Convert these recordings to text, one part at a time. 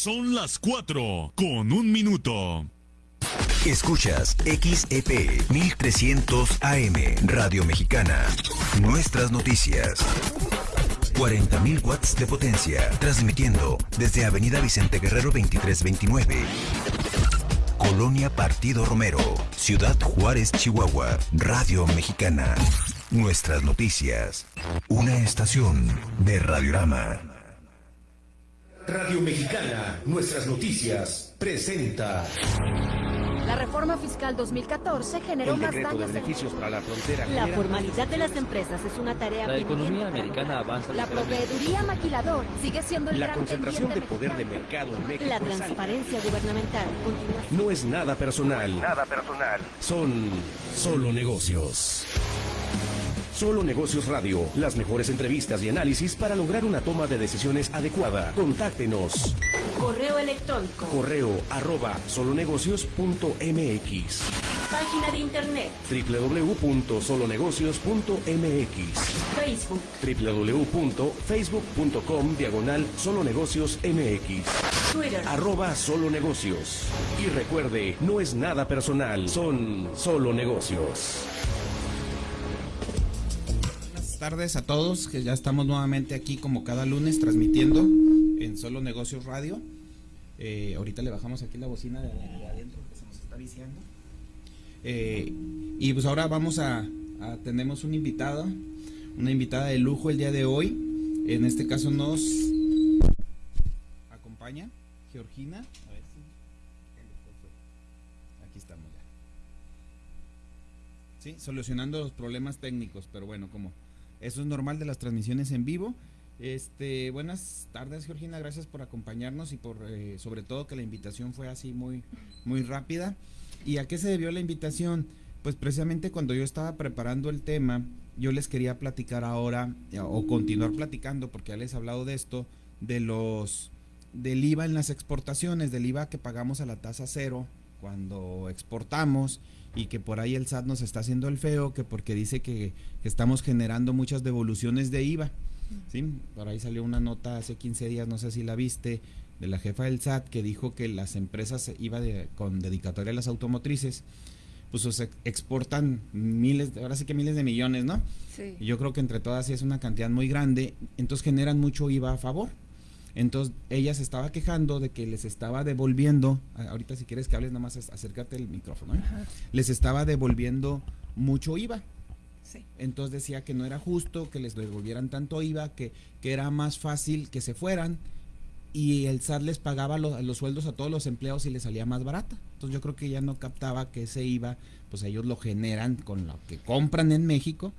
Son las 4 con un minuto. Escuchas XEP 1300 AM Radio Mexicana. Nuestras noticias. 40.000 watts de potencia, transmitiendo desde Avenida Vicente Guerrero 2329. Colonia Partido Romero, Ciudad Juárez, Chihuahua, Radio Mexicana. Nuestras noticias. Una estación de Radiorama. Radio Mexicana, nuestras noticias, presenta. La reforma fiscal 2014 generó El más decreto de daños. en- beneficios para la frontera. La formalidad de las empresas es una tarea La economía americana avanza La proveeduría maquilador sigue siendo el La gran concentración de poder de mercado en México. La es transparencia gubernamental continúa No es nada personal. Nada personal. Son solo negocios. Solo Negocios Radio. Las mejores entrevistas y análisis para lograr una toma de decisiones adecuada. Contáctenos. Correo electrónico, Correo arroba solonegocios.mx página de internet, www.solonegocios.mx Facebook, www.facebook.com diagonal solonegocios mx Twitter. arroba solo negocios. Y recuerde, no es nada personal, son solo negocios. Tardes a todos, que ya estamos nuevamente aquí como cada lunes transmitiendo en Solo Negocios Radio. Eh, ahorita le bajamos aquí la bocina de, de adentro que se nos está viciando. Eh, y pues ahora vamos a, a- tenemos una invitada, una invitada de lujo el día de hoy. En este caso nos acompaña Georgina. A ver si- Aquí estamos ya. Sí, solucionando los problemas técnicos, pero bueno, como eso es normal de las transmisiones en vivo. Este, buenas tardes, Georgina, gracias por acompañarnos y por eh, sobre todo que la invitación fue así muy muy rápida. ¿Y a qué se debió la invitación? Pues precisamente cuando yo estaba preparando el tema, yo les quería platicar ahora eh, o continuar platicando porque ya les he hablado de esto de los del IVA en las exportaciones, del IVA que pagamos a la tasa cero cuando exportamos y que por ahí el SAT nos está haciendo el feo, que porque dice que, que estamos generando muchas devoluciones de IVA. ¿sí? Por ahí salió una nota hace 15 días, no sé si la viste, de la jefa del SAT que dijo que las empresas IVA de, con dedicatoria a las automotrices, pues o sea, exportan miles, ahora sí que miles de millones, ¿no? Sí. Y Yo creo que entre todas sí es una cantidad muy grande, entonces generan mucho IVA a favor. Entonces ella se estaba quejando de que les estaba devolviendo, ahorita si quieres que hables nada más ac- acércate el micrófono, ¿eh? les estaba devolviendo mucho IVA. Sí. Entonces decía que no era justo que les devolvieran tanto IVA, que, que era más fácil que se fueran y el SAT les pagaba lo- los sueldos a todos los empleados y les salía más barata. Entonces yo creo que ella no captaba que ese IVA, pues ellos lo generan con lo que compran en México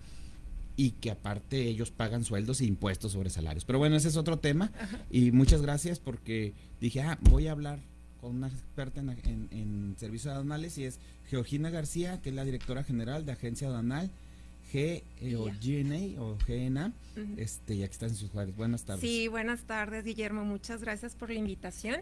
y que aparte ellos pagan sueldos e impuestos sobre salarios. Pero bueno, ese es otro tema y muchas gracias porque dije, ah, voy a hablar con una experta en, en- en servicios aduanales y es Georgina García, que es la directora general de Agencia Aduanal G eh, o GNA o GNA. Ujú. Este, y aquí están sus Juárez. Buenas tardes. Sí, buenas tardes, Guillermo. Muchas gracias por la invitación.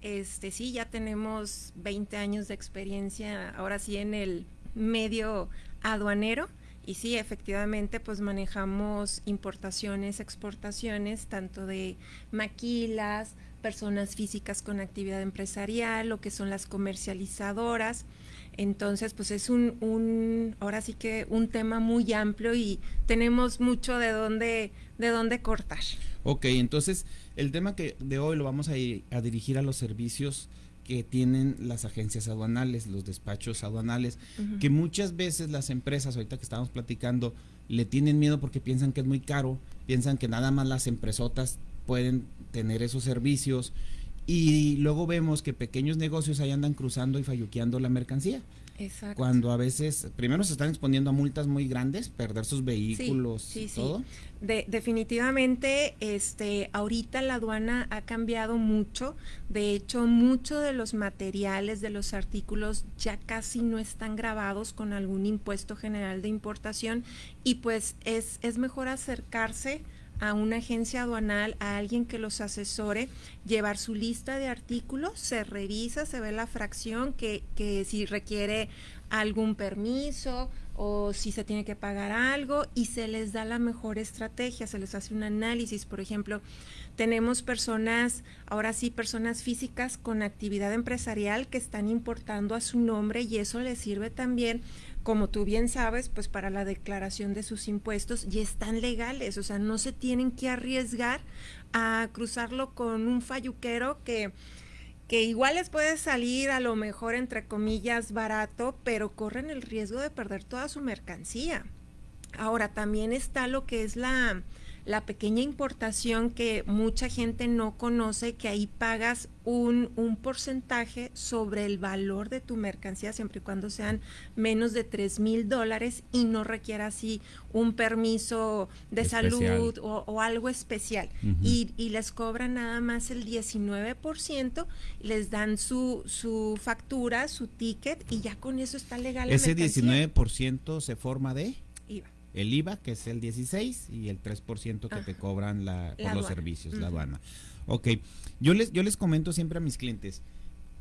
Este, sí, ya tenemos 20 años de experiencia, ahora sí en el medio aduanero. Y sí, efectivamente, pues manejamos importaciones, exportaciones, tanto de maquilas, personas físicas con actividad empresarial, lo que son las comercializadoras. Entonces, pues es un, un, ahora sí que un tema muy amplio y tenemos mucho de dónde, de dónde cortar. Ok, entonces el tema que de hoy lo vamos a, ir- a dirigir a los servicios que tienen las agencias aduanales, los despachos aduanales, que muchas veces las empresas, ahorita que estábamos platicando, le tienen miedo porque piensan que es muy caro, piensan que nada más las empresotas pueden tener esos servicios y luego vemos que pequeños negocios ahí andan cruzando y falluqueando la mercancía. Exacto. Cuando a veces, primero se están exponiendo a multas muy grandes, perder sus vehículos sí, y sí. todo. De- definitivamente, este, ahorita la aduana ha cambiado mucho. De hecho, muchos de los materiales, de los artículos, ya casi no están grabados con algún impuesto general de importación y pues es, es mejor acercarse a una agencia aduanal, a alguien que los asesore, llevar su lista de artículos, se revisa, se ve la fracción, que, que si requiere algún permiso o si se tiene que pagar algo y se les da la mejor estrategia, se les hace un análisis, por ejemplo, tenemos personas, ahora sí, personas físicas con actividad empresarial que están importando a su nombre y eso les sirve también como tú bien sabes, pues para la declaración de sus impuestos y están legales, o sea, no se tienen que arriesgar a cruzarlo con un falluquero que que igual les puede salir a lo mejor entre comillas barato, pero corren el riesgo de perder toda su mercancía. Ahora también está lo que es la la pequeña importación que mucha gente no conoce, que ahí pagas un, un, porcentaje sobre el valor de tu mercancía, siempre y cuando sean menos de 3 mil dólares y no requiera así un permiso de salud o, algo especial. y, y, les cobran nada más el 19%, les dan su, su factura, su ticket y ya con eso está legal. ¿Ese 19% se forma de? El IVA, que es el 16, y el 3% que te cobran la, por los servicios, la aduana. Ok, yo les, yo les comento siempre a mis clientes,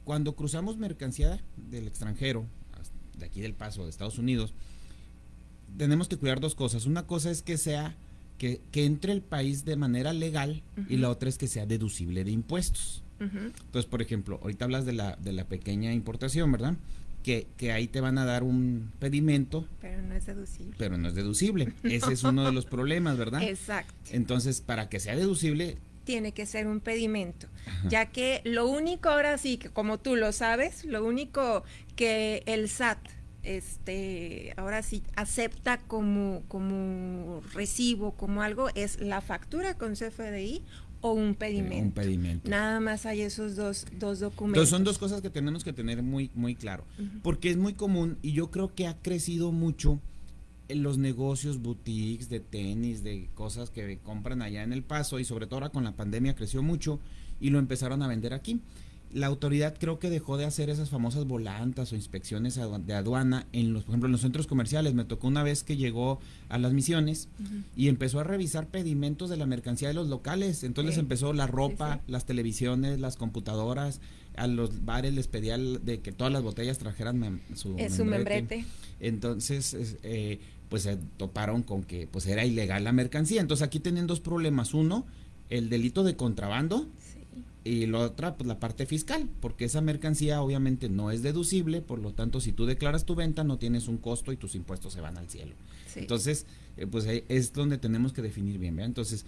cuando cruzamos mercancía del extranjero, de aquí del paso, de Estados Unidos, tenemos que cuidar dos cosas. Una cosa es que sea, que, que entre el país de manera legal y la otra es que sea deducible de impuestos. Entonces, por ejemplo, ahorita hablas de la, de la pequeña importación, ¿verdad? Que, que, ahí te van a dar un pedimento. Pero no es deducible. Pero no es deducible. Ese es uno de los problemas, ¿verdad? Exacto. Entonces, para que sea deducible... Tiene que ser un pedimento, ya que lo único ahora sí, que como tú lo sabes, lo único que el SAT este, ahora sí acepta como, como recibo, como algo, es la factura con CFDI o un pedimento. Un pedimento. Nada más hay esos dos, dos documentos. Entonces son dos cosas que tenemos que tener muy, muy claro. Porque es muy común y yo creo que ha crecido mucho en los negocios boutiques de tenis, de cosas que compran allá en El Paso y sobre todo ahora con la pandemia creció mucho y lo empezaron a vender aquí la autoridad creo que dejó de hacer esas famosas volantas o inspecciones de aduana en los, por ejemplo, en los centros comerciales. Me tocó una vez que llegó a las misiones y empezó a revisar pedimentos de la mercancía de los locales. Entonces empezó la ropa, las televisiones, las computadoras. A los bares les pedía de que todas las botellas trajeran su, membrete. Entonces, eh, pues se toparon con que pues era ilegal la mercancía. Entonces aquí tienen dos problemas. Uno, el delito de contrabando y la otra, pues la parte fiscal, porque esa mercancía obviamente no es deducible, por lo tanto, si tú declaras tu venta, no tienes un costo y tus impuestos se van al cielo. Entonces, eh, pues es donde tenemos que definir bien, Entonces,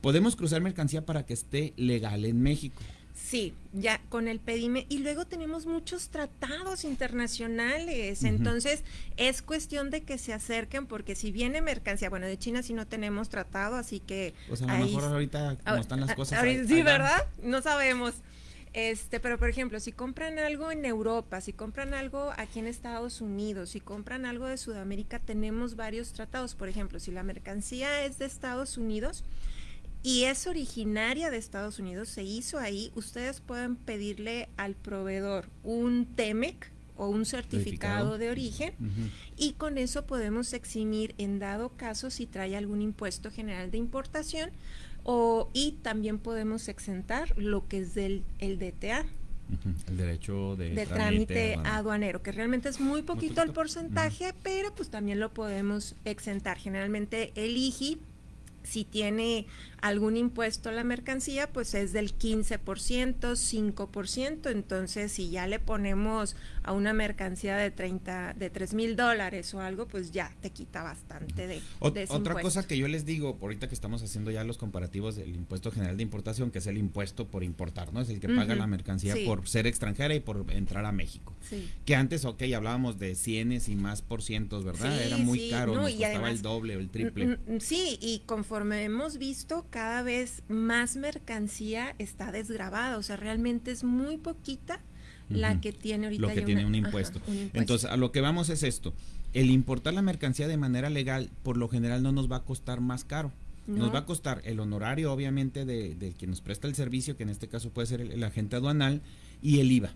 podemos cruzar mercancía para que esté legal en México. Sí, ya con el pedime. Y luego tenemos muchos tratados internacionales. Entonces, es cuestión de que se acerquen, porque si viene mercancía, bueno, de China sí no tenemos tratado, así que. Pues a lo mejor ahorita, como están las cosas. sí, ¿verdad? No sabemos. Este, pero por ejemplo, si compran algo en Europa, si compran algo aquí en Estados Unidos, si compran algo de Sudamérica, tenemos varios tratados. Por ejemplo, si la mercancía es de Estados Unidos, y es originaria de Estados Unidos, se hizo ahí, ustedes pueden pedirle al proveedor un TEMEC o un certificado de origen y con eso podemos eximir en dado caso si trae algún impuesto general de importación o y también podemos exentar lo que es del el DTA. El derecho de, trámite, aduanero. que realmente es muy poquito, el porcentaje, pero pues también lo podemos exentar. Generalmente el IGI si tiene algún impuesto a la mercancía, pues es del 15%, 5%. Entonces, si ya le ponemos a una mercancía de 30, de 3 mil dólares o algo, pues ya te quita bastante de, Otra cosa que yo les digo, ahorita que estamos haciendo ya los comparativos del impuesto general de importación, que es el impuesto por importar, ¿no? Es el que paga la mercancía por ser extranjera y por entrar a México. Que antes, ok, hablábamos de cienes y más por cientos, ¿verdad? Era muy caro, nos costaba el doble o el triple. Sí, y conforme hemos visto, cada vez más mercancía está desgrabada, o sea, realmente es muy poquita la que tiene ahorita. Lo que tiene un, impuesto. Entonces, a lo que vamos es esto. El importar la mercancía de manera legal, por lo general, no nos va a costar más caro. Nos va a costar el honorario, obviamente, de, de, quien nos presta el servicio, que en este caso puede ser el, agente aduanal, y el IVA.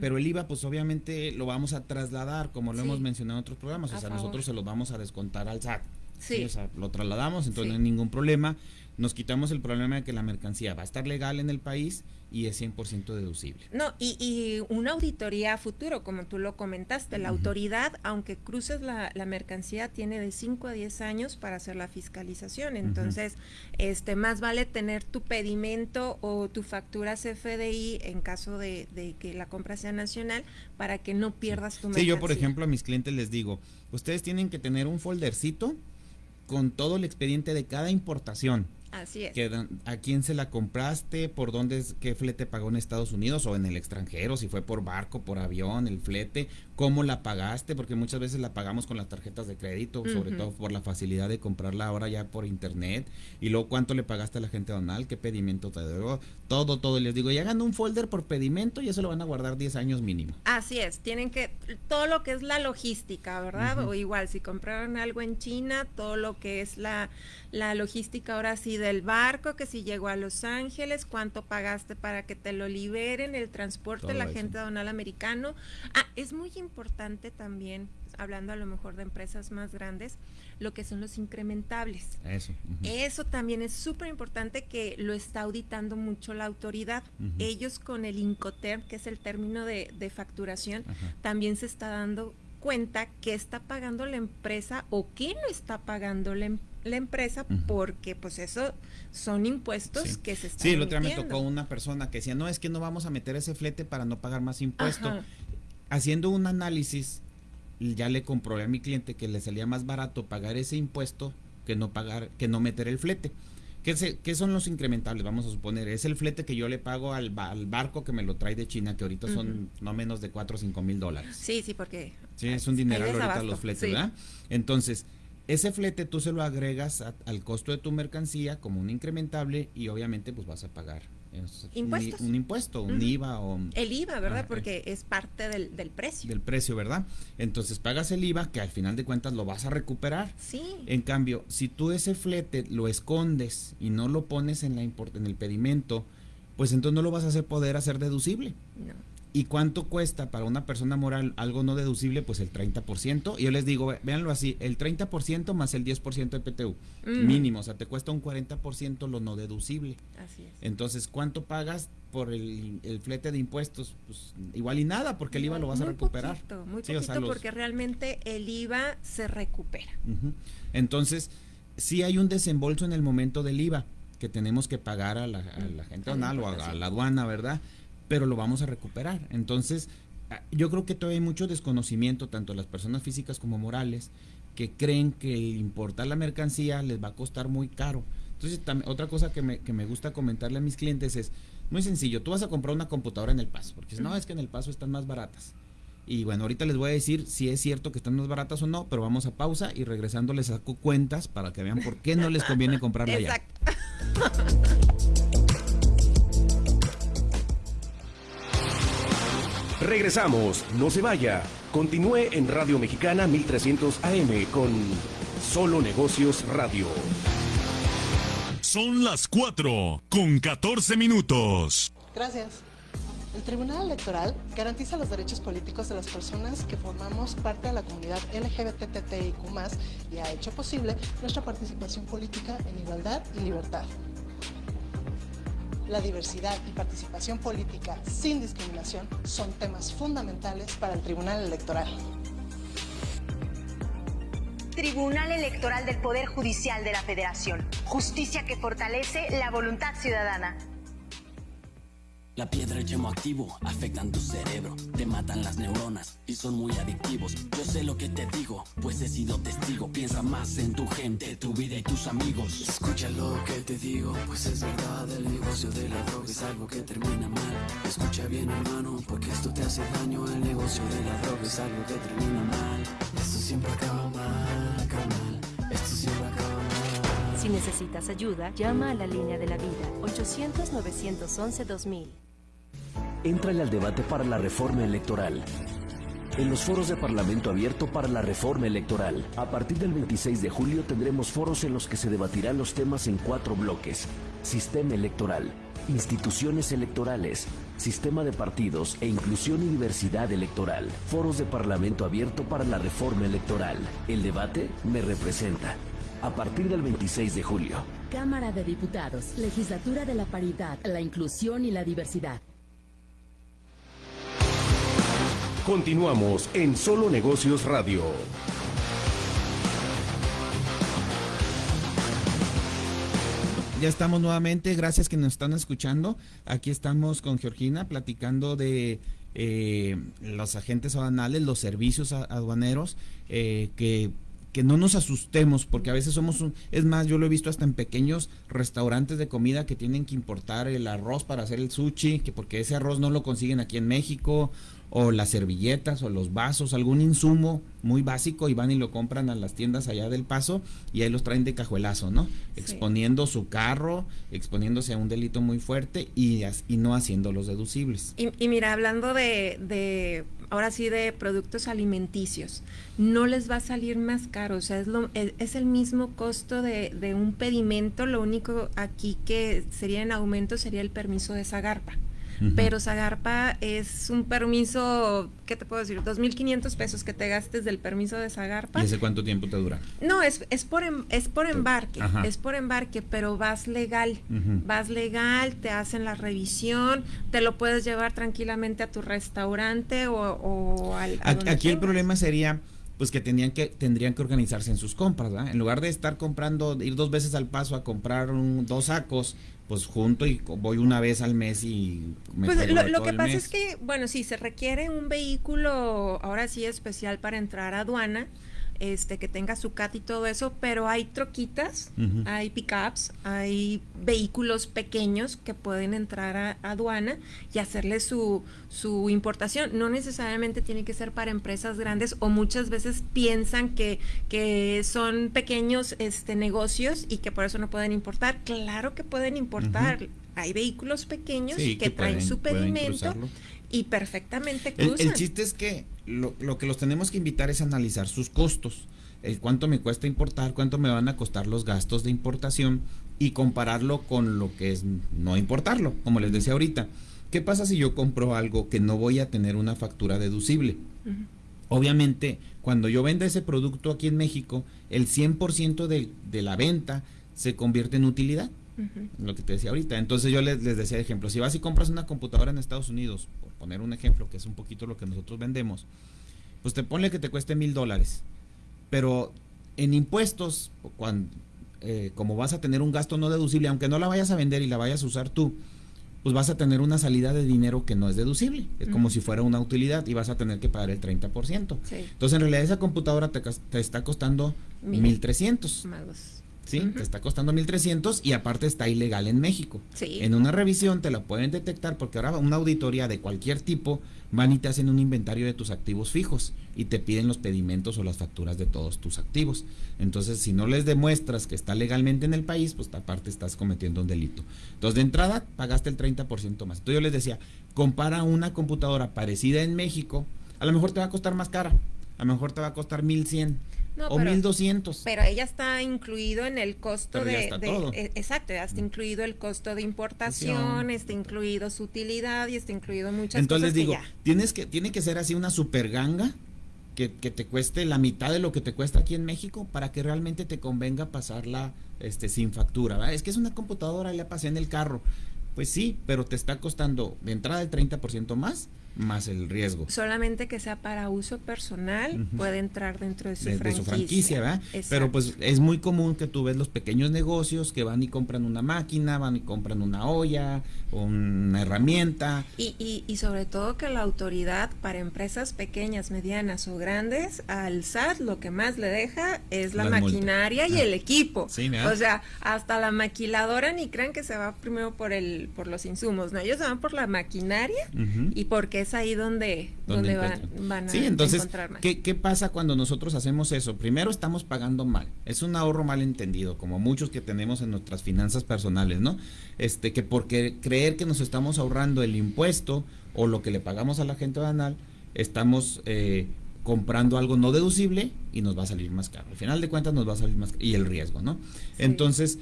Pero el IVA, pues obviamente lo vamos a trasladar, como lo hemos mencionado en otros programas. o sea, nosotros se los vamos a descontar al SAT. Sí. o sea, lo trasladamos, entonces no hay ningún problema nos quitamos el problema de que la mercancía va a estar legal en el país y es 100% deducible. No, y, y, una auditoría a futuro, como tú lo comentaste, la autoridad, aunque cruces la, la, mercancía, tiene de 5 a 10 años para hacer la fiscalización. Entonces, este más vale tener tu pedimento o tu factura CFDI en caso de, de que la compra sea nacional para que no pierdas tu mercancía. Sí, yo por ejemplo a mis clientes les digo, ustedes tienen que tener un foldercito con todo el expediente de cada importación Así es. Que, ¿A quién se la compraste? ¿Por dónde? ¿Qué flete pagó en Estados Unidos o en el extranjero? Si fue por barco, por avión, el flete. ¿Cómo la pagaste? Porque muchas veces la pagamos con las tarjetas de crédito, sobre todo por la facilidad de comprarla ahora ya por internet. Y luego, ¿cuánto le pagaste a la gente donal? ¿Qué pedimento te dio? Todo, todo. Les digo, y hagan un folder por pedimento y eso lo van a guardar 10 años mínimo. Así es. Tienen que, todo lo que es la logística, ¿verdad? O igual, si compraron algo en China, todo lo que es la, la logística ahora sí del barco, que si llegó a Los Ángeles, cuánto pagaste para que te lo liberen, el transporte, Todo la gente donal americano. Ah, es muy importante también, hablando a lo mejor de empresas más grandes, lo que son los incrementables. Eso. Uh -huh. Eso también es súper importante que lo está auditando mucho la autoridad. Uh -huh. Ellos con el Incoterm, que es el término de, de facturación, uh -huh. también se está dando cuenta qué está pagando la empresa o qué no está pagando la, em la empresa uh -huh. porque pues eso son impuestos sí. que se están Sí, el otro día me tocó una persona que decía, no, es que no vamos a meter ese flete para no pagar más impuesto. Ajá. Haciendo un análisis, ya le comprobé a mi cliente que le salía más barato pagar ese impuesto que no pagar, que no meter el flete. ¿Qué, se, ¿Qué, son los incrementables? Vamos a suponer, es el flete que yo le pago al, al barco que me lo trae de China, que ahorita uh -huh. son no menos de 4 o 5 mil dólares. Sí, sí, porque... Sí, es un dineral ahorita los fletes, sí. ¿verdad? Entonces, ese flete tú se lo agregas a, al costo de tu mercancía como un incrementable y obviamente pues vas a pagar ¿Impuestos? Un, un, impuesto, un. IVA o... El IVA, ¿verdad? Ah, Porque es parte del, del, precio. Del precio, ¿verdad? Entonces pagas el IVA que al final de cuentas lo vas a recuperar. Sí. En cambio, si tú ese flete lo escondes y no lo pones en, la en el pedimento, pues entonces no lo vas a hacer poder hacer deducible. No. ¿Y cuánto cuesta para una persona moral algo no deducible? Pues el 30%. Y yo les digo, véanlo así, el 30% más el 10% de PTU. Mm. Mínimo, o sea, te cuesta un 40% lo no deducible. Así es. Entonces, ¿cuánto pagas por el, el flete de impuestos? Pues igual y nada, porque el IVA lo vas muy a recuperar. Poquito, muy sí, poquito, o sea, los... porque realmente el IVA se recupera. Uh -huh. Entonces, sí hay un desembolso en el momento del IVA que tenemos que pagar a la, a la gente donal o a, a la aduana, ¿verdad? Pero lo vamos a recuperar. Entonces, ah, yo creo que todavía hay mucho desconocimiento, tanto las personas físicas como morales, que creen que importar la mercancía les va a costar muy caro. Entonces, otra cosa que me, que me gusta comentarle a mis clientes es, muy sencillo, tú vas a comprar una computadora en El Paso, porque no, es que en El Paso están más baratas. Y bueno, ahorita les voy a decir si es cierto que están más baratas o no, pero vamos a pausa y regresando les saco cuentas para que vean por qué no les conviene comprarla Exacto. ya. Regresamos, no se vaya. Continúe en Radio Mexicana 1300 AM con Solo Negocios Radio. Son las 4 con 14 minutos. Gracias. El Tribunal Electoral garantiza los derechos políticos de las personas que formamos parte de la comunidad LGBTTIQ+, y ha hecho posible nuestra participación política en igualdad y libertad la diversidad y participación política sin discriminación son temas fundamentales para el Tribunal Electoral. Tribunal Electoral del Poder Judicial de la Federación. Justicia que fortalece la voluntad ciudadana. La piedra y el yemo activo afectan tu cerebro, te matan las neuronas y son muy adictivos. Yo sé lo que te digo, pues he sido testigo. Piensa más en tu gente, tu vida y tus amigos. Escucha lo que te digo, pues es verdad. El negocio de la droga es algo que termina mal. Escucha bien, hermano, porque esto te hace daño. El negocio de la droga es algo que termina mal. Esto siempre acaba mal, acaba mal. Esto siempre acaba mal. Si necesitas ayuda, llama a la línea de la vida 800-911-2000. Entrale al debate para la reforma electoral. En los foros de Parlamento Abierto para la Reforma Electoral. A partir del 26 de julio tendremos foros en los que se debatirán los temas en cuatro bloques. Sistema electoral, instituciones electorales, sistema de partidos e inclusión y diversidad electoral. Foros de Parlamento Abierto para la Reforma Electoral. El debate me representa. A partir del 26 de julio. Cámara de Diputados, Legislatura de la Paridad, la Inclusión y la Diversidad. Continuamos en Solo Negocios Radio. Ya estamos nuevamente, gracias que nos están escuchando. Aquí estamos con Georgina platicando de eh, los agentes aduanales, los servicios aduaneros, eh, que, que, no nos asustemos, porque a veces somos un, es más, yo lo he visto hasta en pequeños restaurantes de comida que tienen que importar el arroz para hacer el sushi, que porque ese arroz no lo consiguen aquí en México, o las servilletas o los vasos, algún insumo muy básico y van y lo compran a las tiendas allá del paso y ahí los traen de cajuelazo, ¿no? Exponiendo su carro, exponiéndose a un delito muy fuerte y, y no haciendo los deducibles. Y, mira, hablando de, de, ahora sí, de productos alimenticios, no les va a salir más caro, o sea, es, lo, es, el mismo costo de, de un pedimento, lo único aquí que sería en aumento sería el permiso de Pero Zagarpa es un permiso, ¿qué te puedo decir? 2.500 pesos que te gastes del permiso de Zagarpa. ¿Y ese cuánto tiempo te dura? No, es, es, por, em, es por embarque, es por embarque, pero vas legal, vas legal, te hacen la revisión, te lo puedes llevar tranquilamente a tu restaurante o, al... aquí el problema sería pues que tendrían que tendrían que organizarse en sus compras, ¿verdad? En lugar de estar comprando, ir dos veces al paso a comprar dos sacos, pues junto y voy una vez al mes y me Pues lo, lo que pasa es que, bueno, sí, se requiere un vehículo ahora sí especial para entrar a aduana este, que tenga su CAT y todo eso, pero hay troquitas, hay pickups, hay vehículos pequeños que pueden entrar a, aduana y hacerle su, su importación. No necesariamente tiene que ser para empresas grandes o muchas veces piensan que, que son pequeños este, negocios y que por eso no pueden importar. Claro que pueden importar. Hay vehículos pequeños que, traen su pedimento y perfectamente cruzan. El, chiste es que lo, que los tenemos que invitar es a analizar sus costos, el cuánto me cuesta importar, cuánto me van a costar los gastos de importación y compararlo con lo que es no importarlo, como les decía ahorita. ¿Qué pasa si yo compro algo que no voy a tener una factura deducible? Obviamente, cuando yo venda ese producto aquí en México, el 100% de, de la venta se convierte en utilidad. Lo que te decía ahorita. Entonces yo les, les decía ejemplo, si vas y compras una computadora en Estados Unidos, poner un ejemplo, que es un poquito lo que nosotros vendemos, pues te pone que te cueste mil dólares. Pero en impuestos, cuando, eh, como vas a tener un gasto no deducible, aunque no la vayas a vender y la vayas a usar tú, pues vas a tener una salida de dinero que no es deducible. Es como si fuera una utilidad y vas a tener que pagar el 30%. Entonces, en realidad, esa computadora te, te está costando 1.300. ¿sí? Te está costando 1.300 y aparte está ilegal en México. En una revisión te la pueden detectar porque ahora una auditoría de cualquier tipo van y te hacen un inventario de tus activos fijos y te piden los pedimentos o las facturas de todos tus activos. Entonces, si no les demuestras que está legalmente en el país, pues aparte estás cometiendo un delito. Entonces, de entrada, pagaste el 30% más. Entonces, yo les decía, compara una computadora parecida en México, a lo mejor te va a costar más cara, a lo mejor te va a costar 1100 o 1200. Pero ella está incluido en el costo de, e, exacto, ya está mm. incluido el costo de importación, está incluido su utilidad y está incluido muchas Entonces cosas. Entonces digo, tienes que tiene que ser así una super ganga que, que, te cueste la mitad de lo que te cuesta aquí en México para que realmente te convenga pasarla este sin factura, Es que es una computadora, la pasé en el carro. Pues sí, pero te está costando de entrada el 30% más más el riesgo. Solamente que sea para uso personal, puede entrar dentro de su franquicia. De su franquicia, ¿verdad? Pero pues es muy común que tú ves los pequeños negocios que van y compran una máquina, van y compran una olla, una herramienta. Y, y, y sobre todo que la autoridad para empresas pequeñas, medianas o grandes, al SAT lo que más le deja es la maquinaria y ah. el equipo. o sea, hasta la maquiladora ni crean que se va primero por el por los insumos, ¿no? Ellos se van por la maquinaria y porque es ahí donde, donde, van, a sí, entonces, encontrar más. ¿qué, ¿qué pasa cuando nosotros hacemos eso? Primero estamos pagando mal. Es un ahorro mal entendido, como muchos que tenemos en nuestras finanzas personales, ¿no? Este, que porque creer que nos estamos ahorrando el impuesto o lo que le pagamos a la gente banal, estamos eh, comprando algo no deducible y nos va a salir más caro. Al final de cuentas nos va a salir más caro. Y el riesgo, ¿no? Entonces,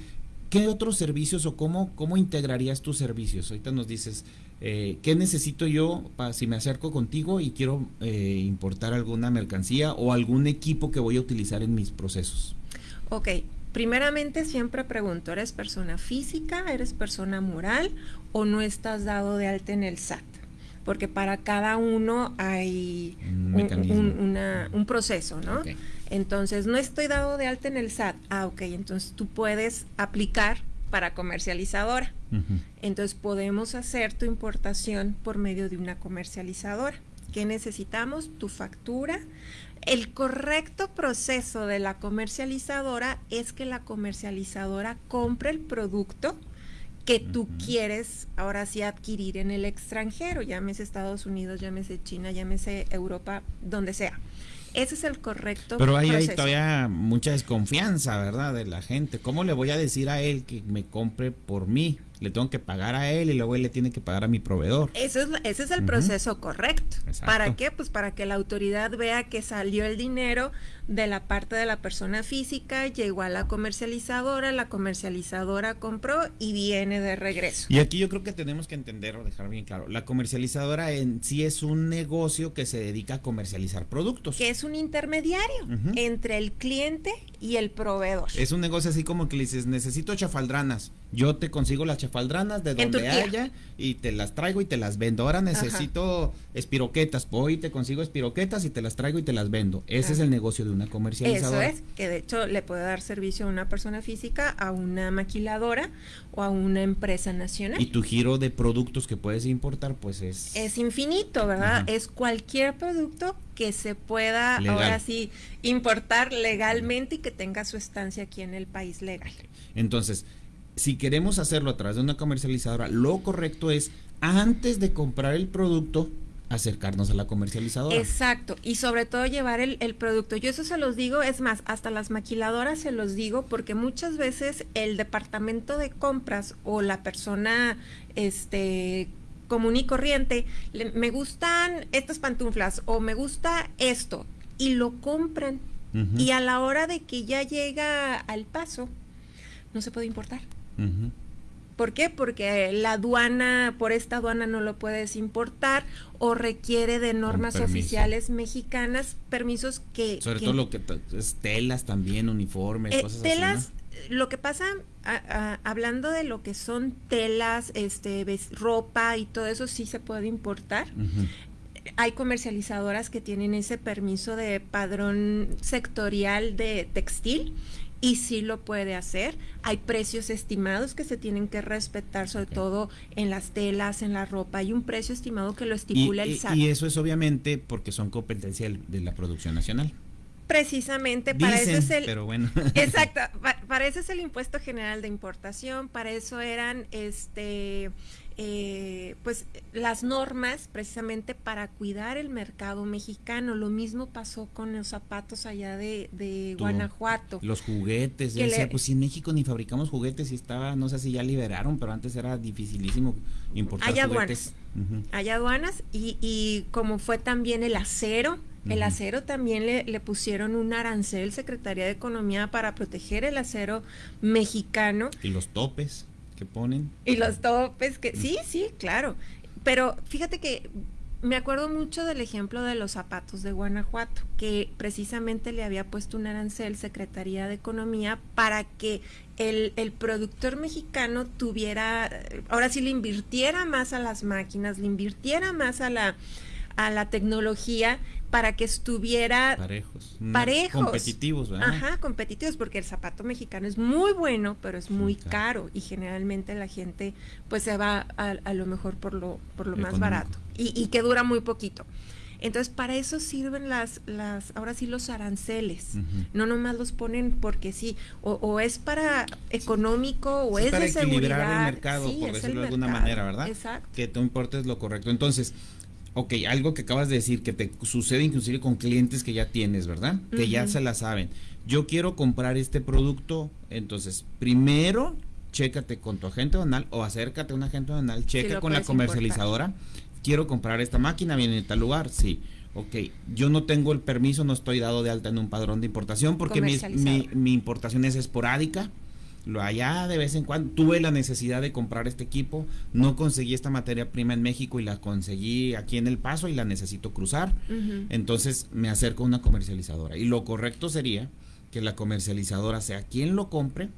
¿qué otros servicios o cómo, cómo integrarías tus servicios? Ahorita nos dices, eh, ¿qué necesito yo para si me acerco contigo y quiero eh, importar alguna mercancía o algún equipo que voy a utilizar en mis procesos? Ok, primeramente siempre pregunto, ¿eres persona física, eres persona moral o no estás dado de alta en el SAT? Porque para cada uno hay un, proceso, ¿no? Entonces, no estoy dado de alta en el SAT. Ah, ok, entonces tú puedes aplicar para comercializadora. Entonces podemos hacer tu importación por medio de una comercializadora. ¿Qué necesitamos? Tu factura. El correcto proceso de la comercializadora es que la comercializadora compre el producto que tú quieres ahora sí adquirir en el extranjero, llámese Estados Unidos, llámese China, llámese Europa, donde sea. Ese es el correcto. Pero hay, hay todavía mucha desconfianza, ¿verdad? De la gente. ¿Cómo le voy a decir a él que me compre por mí? Le tengo que pagar a él y luego él le tiene que pagar a mi proveedor. Ese es, ese es el proceso correcto. ¿Para qué? Pues para que la autoridad vea que salió el dinero de la parte de la persona física, llegó a la comercializadora, la comercializadora compró y viene de regreso. Y aquí yo creo que tenemos que entender o dejar bien claro, la comercializadora en sí es un negocio que se dedica a comercializar productos. Que es un intermediario entre el cliente y el proveedor. Es un negocio así como que le dices, necesito chafaldranas yo te consigo las chafaldranas de donde haya y te las traigo y te las vendo. Ahora necesito espiroquetas, voy y te consigo espiroquetas y te las traigo y te las vendo. Ese es el negocio de una comercializadora. Eso es, que de hecho le puede dar servicio a una persona física, a una maquiladora o a una empresa nacional. Y tu giro de productos que puedes importar pues es... Es infinito, ¿verdad? Es cualquier producto que se pueda ahora sí importar legalmente y que tenga su estancia aquí en el país legal. Entonces, si queremos hacerlo a través de una comercializadora, lo correcto es antes de comprar el producto, acercarnos a la comercializadora. Exacto, y sobre todo llevar el, producto. Yo eso se los digo, es más, hasta las maquiladoras se los digo, porque muchas veces el departamento de compras o la persona este común y corriente, me gustan estas pantuflas o me gusta esto, y lo compran. Y a la hora de que ya llega al paso, no se puede importar. ¿Por qué? Porque la aduana, por esta aduana no lo puedes importar o requiere de normas oficiales mexicanas, permisos que... Sobre todo lo que es telas también, uniformes, eh, cosas telas, Lo que pasa, hablando de lo que son telas, este, ropa y todo eso, sí se puede importar. Hay comercializadoras que tienen ese permiso de padrón sectorial de textil y sí lo puede hacer. Hay precios estimados que se tienen que respetar, sobre todo en las telas, en la ropa. Hay un precio estimado que lo estipula el SAT. Y eso es obviamente porque son competencia de la producción nacional. Precisamente para eso es el pero bueno. exacto para eso es el impuesto general de importación para eso eran este eh, pues las normas precisamente para cuidar el mercado mexicano. Lo mismo pasó con los zapatos allá de, Guanajuato. Los juguetes, pues si en México ni fabricamos juguetes y estaba, no sé si ya liberaron, pero antes era dificilísimo importar hay Aduanas. Hay aduanas y, y como fue también el acero, el acero también le, le, pusieron un arancel, Secretaría de Economía, para proteger el acero mexicano. Y los topes que ponen. Y los topes que sí, sí, claro. Pero fíjate que me acuerdo mucho del ejemplo de los zapatos de Guanajuato, que precisamente le había puesto un arancel Secretaría de Economía para que el, el, productor mexicano tuviera, ahora sí le invirtiera más a las máquinas, le invirtiera más a la, a la tecnología para que estuviera parejos, parejos. competitivos, ¿verdad? Ajá, competitivos, porque el zapato mexicano es muy bueno, pero es muy caro y generalmente la gente pues se va a, lo mejor por lo, por lo más barato y, que dura muy poquito. Entonces, para eso sirven las, las, ahora sí los aranceles. No nomás los ponen porque sí, o, es para económico o es para de equilibrar el mercado, por decirlo de alguna manera, ¿verdad? Exacto. Que tú importes lo correcto. Entonces, ok, algo que acabas de decir, que te sucede inclusive con clientes que ya tienes, ¿verdad? Que ya se la saben. Yo quiero comprar este producto, entonces, primero, chécate con tu agente banal o acércate a un agente banal, checa con la comercializadora. Quiero comprar esta máquina, viene en tal lugar, sí. Ok, yo no tengo el permiso, no estoy dado de alta en un padrón de importación porque mi, mi importación es esporádica allá de vez en cuando tuve la necesidad de comprar este equipo, no conseguí esta materia prima en México y la conseguí aquí en El Paso y la necesito cruzar. Entonces me acerco a una comercializadora y lo correcto sería que la comercializadora sea quien lo compre,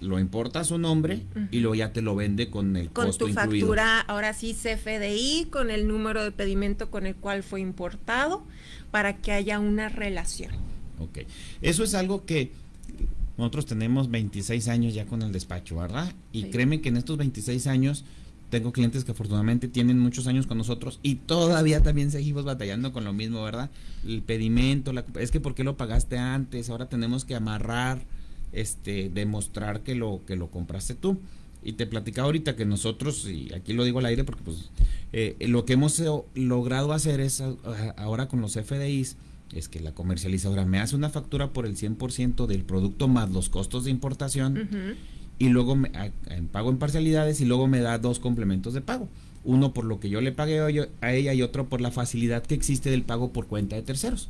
lo importa su nombre y luego ya te lo vende con el con costo tu factura, ahora sí CFDI, con el número de pedimento con el cual fue importado, para que haya una relación. Ok, eso es algo que nosotros tenemos 26 años ya con el despacho, ¿verdad? Y créeme que en estos 26 años tengo clientes que afortunadamente tienen muchos años con nosotros y todavía también seguimos batallando con lo mismo, ¿verdad? El pedimento, la, es que ¿por qué lo pagaste antes? Ahora tenemos que amarrar, este, demostrar que lo, que lo compraste tú. Y te platicaba ahorita que nosotros, y aquí lo digo al aire porque pues eh, lo que hemos logrado hacer es ahora con los FDIs, es que la comercializadora me hace una factura por el 100% del producto más los costos de importación y luego me, pago en parcialidades y luego me da dos complementos de pago. Uno por lo que yo le pagué a ella y otro por la facilidad que existe del pago por cuenta de terceros.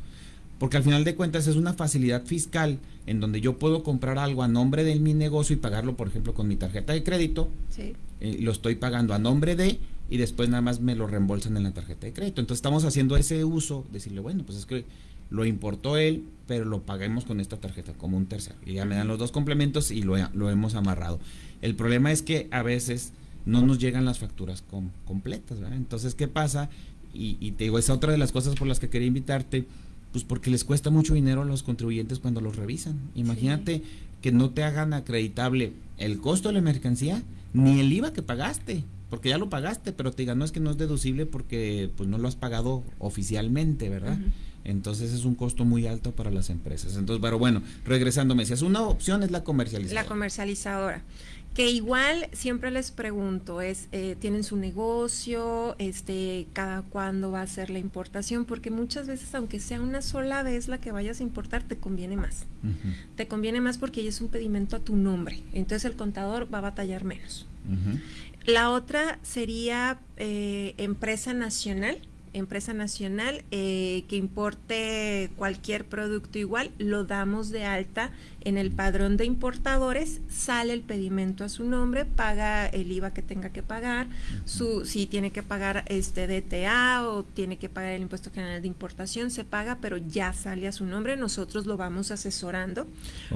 Porque al final de cuentas es una facilidad fiscal en donde yo puedo comprar algo a nombre de mi negocio y pagarlo, por ejemplo, con mi tarjeta de crédito. Sí. Eh, lo estoy pagando a nombre de y después nada más me lo reembolsan en la tarjeta de crédito. Entonces estamos haciendo ese uso, decirle, bueno, pues es que lo importó él, pero lo paguemos con esta tarjeta como un tercero. Y ya me dan los dos complementos y lo, lo hemos amarrado. El problema es que a veces no nos llegan las facturas completas, ¿verdad? Entonces, ¿qué pasa? Y, y, te digo, es otra de las cosas por las que quería invitarte, pues porque les cuesta mucho dinero a los contribuyentes cuando los revisan. Imagínate que no te hagan acreditable el costo de la mercancía ni el IVA que pagaste porque ya lo pagaste, pero te digan, no es que no es deducible porque pues no lo has pagado oficialmente, ¿verdad? Entonces es un costo muy alto para las empresas. Entonces, pero bueno, regresando, me decías, una opción es la comercializadora. La comercializadora. Que igual siempre les pregunto, es, eh, ¿tienen su negocio? Este, ¿Cada cuándo va a ser la importación? Porque muchas veces, aunque sea una sola vez la que vayas a importar, te conviene más. Te conviene más porque ya es un pedimento a tu nombre. Entonces el contador va a batallar menos. La otra sería eh, empresa nacional empresa nacional eh, que importe cualquier producto igual, lo damos de alta en el padrón de importadores, sale el pedimento a su nombre, paga el IVA que tenga que pagar, su, si tiene que pagar este DTA o tiene que pagar el impuesto general de importación, se paga, pero ya sale a su nombre, nosotros lo vamos asesorando,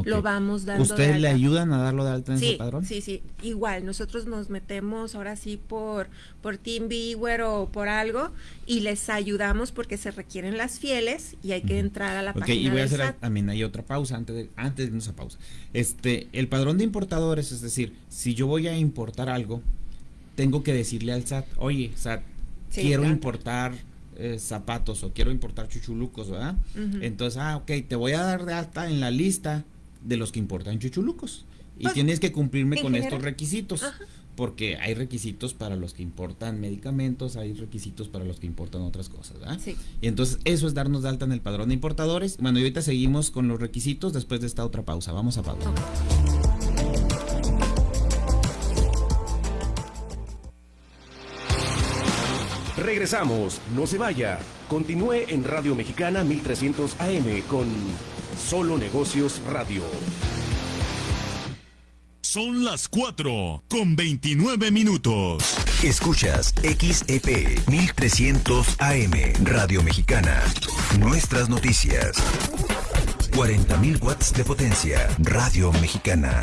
lo vamos dando. ¿Ustedes le ayudan a darlo de alta en ese padrón? Sí, sí, igual, nosotros nos metemos ahora sí por, por TeamViewer o por algo y les ayudamos porque se requieren las fieles y hay que entrar a la página. Ok, y voy a hacer también hay otra pausa antes de, antes esa pausa. Este, el padrón de importadores, es decir, si yo voy a importar algo, tengo que decirle al SAT, oye, SAT, quiero importar eh, zapatos o quiero importar chuchulucos, ¿verdad? Entonces, ah, ok, te voy a dar de alta en la lista de los que importan chuchulucos. Y pues, tienes que cumplirme con estos requisitos porque hay requisitos para los que importan medicamentos, hay requisitos para los que importan otras cosas, ¿verdad? Sí. Y entonces eso es darnos de alta en el padrón de importadores. Bueno, y ahorita seguimos con los requisitos después de esta otra pausa. Vamos a pausa. Regresamos, no se vaya. Continúe en Radio Mexicana 1300 AM con Solo Negocios Radio. Son las 4 con 29 minutos. Escuchas XEP 1300 AM Radio Mexicana. Nuestras noticias. 40.000 watts de potencia. Radio Mexicana.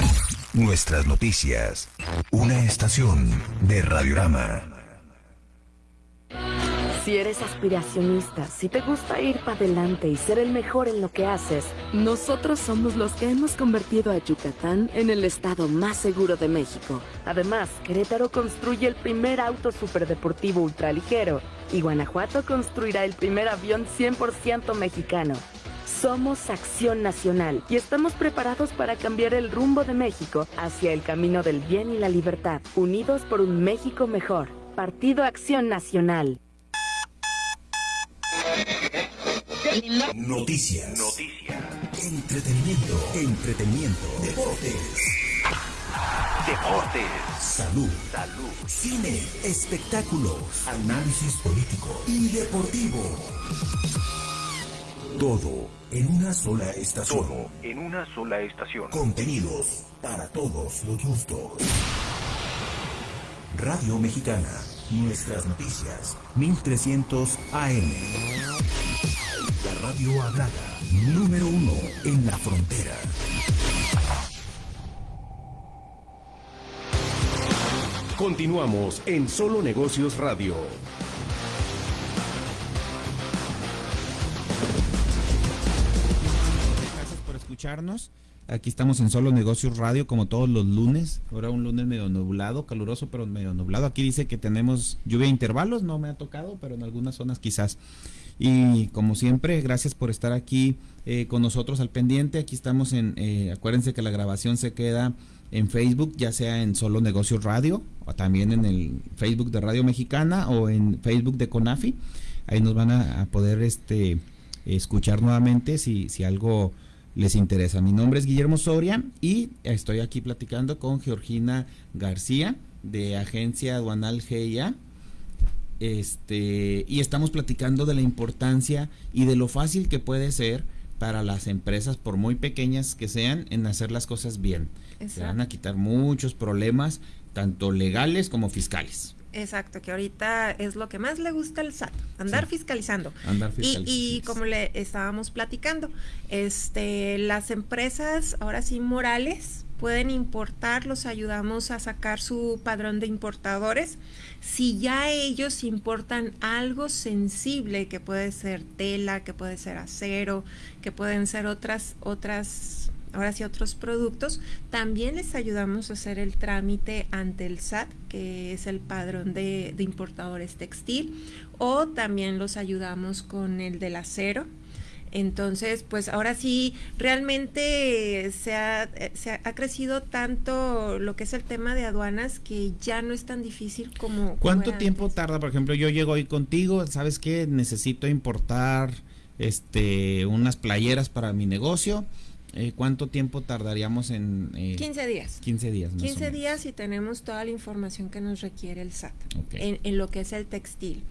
Nuestras noticias. Una estación de Radiorama. Si eres aspiracionista, si te gusta ir para adelante y ser el mejor en lo que haces, nosotros somos los que hemos convertido a Yucatán en el estado más seguro de México. Además, Querétaro construye el primer auto superdeportivo ultraligero y Guanajuato construirá el primer avión 100% mexicano. Somos Acción Nacional y estamos preparados para cambiar el rumbo de México hacia el camino del bien y la libertad, unidos por un México mejor. Partido Acción Nacional. Noticias. Noticias. Entretenimiento. Entretenimiento. Deportes. Deportes. Salud. Salud. Cine. Espectáculos. Análisis político y deportivo. Todo en una sola estación. Todo en una sola estación. Contenidos para todos los gustos. Radio Mexicana. Nuestras noticias. 1300 AM. La radio hablada, número uno en la frontera. Continuamos en Solo Negocios Radio. Gracias por escucharnos. Aquí estamos en Solo Negocios Radio como todos los lunes. Ahora un lunes medio nublado, caluroso pero medio nublado. Aquí dice que tenemos lluvia a intervalos, no me ha tocado, pero en algunas zonas quizás. Y como siempre, gracias por estar aquí eh, con nosotros al pendiente. Aquí estamos en, eh, acuérdense que la grabación se queda en Facebook, ya sea en Solo Negocios Radio, o también en el Facebook de Radio Mexicana o en Facebook de Conafi. Ahí nos van a, a poder este escuchar nuevamente si, si algo les interesa. Mi nombre es Guillermo Soria y estoy aquí platicando con Georgina García de Agencia Aduanal GIA. Este, y estamos platicando de la importancia y de lo fácil que puede ser para las empresas, por muy pequeñas que sean, en hacer las cosas bien. Se van a quitar muchos problemas, tanto legales como fiscales. Exacto, que ahorita es lo que más le gusta al SAT, andar Sí. fiscalizando. Andar Y, fiscalizando, y como le estábamos platicando, este, las empresas ahora sí morales pueden importar, los ayudamos a sacar su padrón de importadores. Si ya ellos importan algo sensible, que puede ser tela, que puede ser acero, que pueden ser otras, otras, ahora sí otros productos, también les ayudamos a hacer el trámite ante el SAT, que es el padrón de, de importadores textil, o también los ayudamos con el del acero. Entonces, pues ahora sí, realmente se ha, se ha, ha crecido tanto lo que es el tema de aduanas que ya no es tan difícil como... ¿Cuánto tiempo antes. tarda? Por ejemplo, yo llego hoy contigo, ¿sabes qué? Necesito importar este unas playeras para mi negocio. Eh, ¿Cuánto tiempo tardaríamos en...? eh, 15 días. 15 días. más o 15 menos. días y tenemos toda la información que nos requiere el SAT en, en lo que es el textil.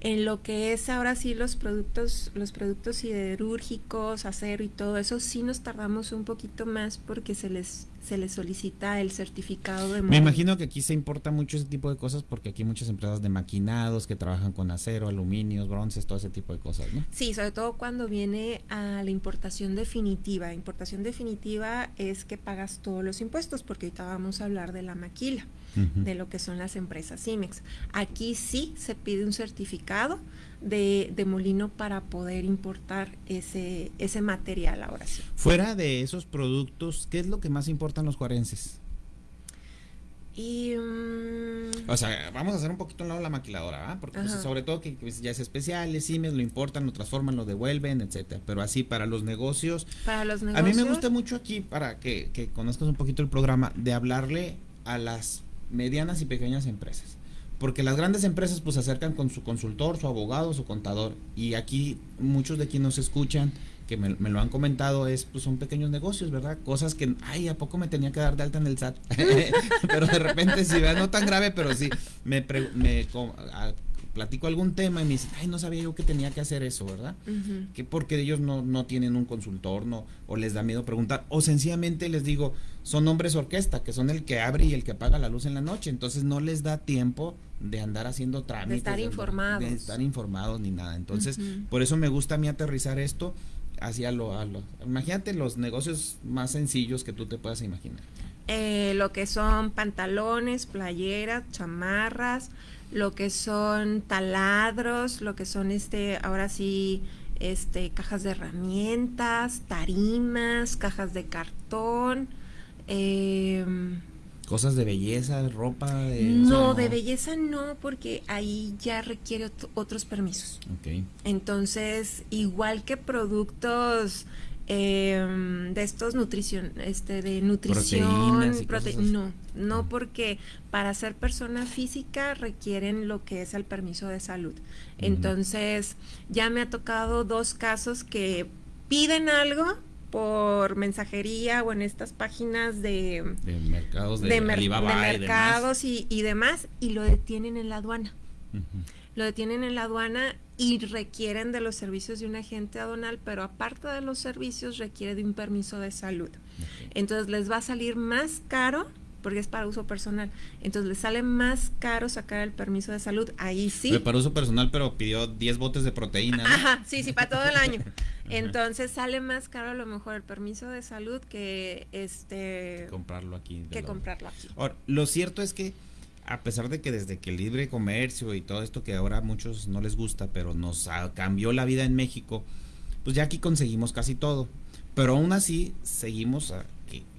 En lo que es ahora sí los productos, los productos siderúrgicos, acero y todo eso, sí nos tardamos un poquito más porque se les, se les solicita el certificado de Me imagino que aquí se importa mucho ese tipo de cosas porque aquí hay muchas empresas de maquinados que trabajan con acero, aluminios, bronces, todo ese tipo de cosas, ¿no? Sí, sobre todo cuando viene a la importación definitiva. Importación definitiva es que pagas todos los impuestos, porque ahorita vamos a hablar de la maquila, de lo que son las empresas CIMEX. Aquí sí se pide un certificado de, de molino para poder importar ese, ese material ahora sí. Fuera de esos productos, ¿qué es lo que más importan los juarenses? Y mm, O sea, vamos a hacer un poquito a un lado la maquiladora, ¿ah? Porque pues, sobre todo que pues, ya es especial, es CIMES, lo importan, lo transforman, lo devuelven, etcétera. Pero así para los negocios, para los a negocios... mí me gusta mucho aquí para que, que conozcas un poquito el programa de hablarle a las medianas y pequeñas empresas. Porque las grandes empresas pues se acercan con su consultor, su abogado, su contador. Y aquí muchos de quienes nos escuchan, que me, me lo han comentado, es pues son pequeños negocios, ¿verdad? Cosas que, ay, ¿a poco me tenía que dar de alta en el SAT? pero de repente sí, no tan grave, pero sí, me, pre- me a- platico algún tema y me dicen, ay, no sabía yo que tenía que hacer eso, ¿verdad? Que porque ellos no, no tienen un consultor no o les da miedo preguntar o sencillamente les digo son hombres orquesta que son el que abre y el que apaga la luz en la noche entonces no les da tiempo de andar haciendo trámites estar andar- informados. de estar informados ni nada entonces por eso me gusta a mí aterrizar esto hacia lo, a lo imagínate los negocios más sencillos que tú te puedas imaginar eh, lo que son pantalones, playeras, chamarras, lo que son taladros, lo que son este, ahora sí, este, cajas de herramientas, tarimas, cajas de cartón. em, cosas de belleza ropa de no, o sea, de belleza no, porque ahí ya requiere ot- otros permisos. Ok. Entonces, igual que productos em, de estos nutrición, este, de nutrición, prote- no, no porque para ser persona física requieren lo que es el permiso de salud. Entonces, ya me ha tocado dos casos que piden algo por mensajería o en estas páginas de, de mercados de, de, mer- mercados y, y demás y lo detienen en la aduana. Lo detienen en la aduana y requieren de los servicios de un agente aduanal, pero aparte de los servicios requiere de un permiso de salud. Entonces les va a salir más caro porque es para uso personal. Entonces le sale más caro sacar el permiso de salud. Ahí sí. para uso personal, pero pidió 10 botes de proteína. Ajá, sí, sí, para todo el año. Entonces sale más caro a lo mejor el permiso de salud que este comprarlo aquí. Que comprarlo aquí. Ahora, lo cierto es que a pesar de que desde que el libre comercio y todo esto que ahora a muchos no les gusta, pero nos cambió la vida en México, pues ya aquí conseguimos casi todo. Pero aún así seguimos, a,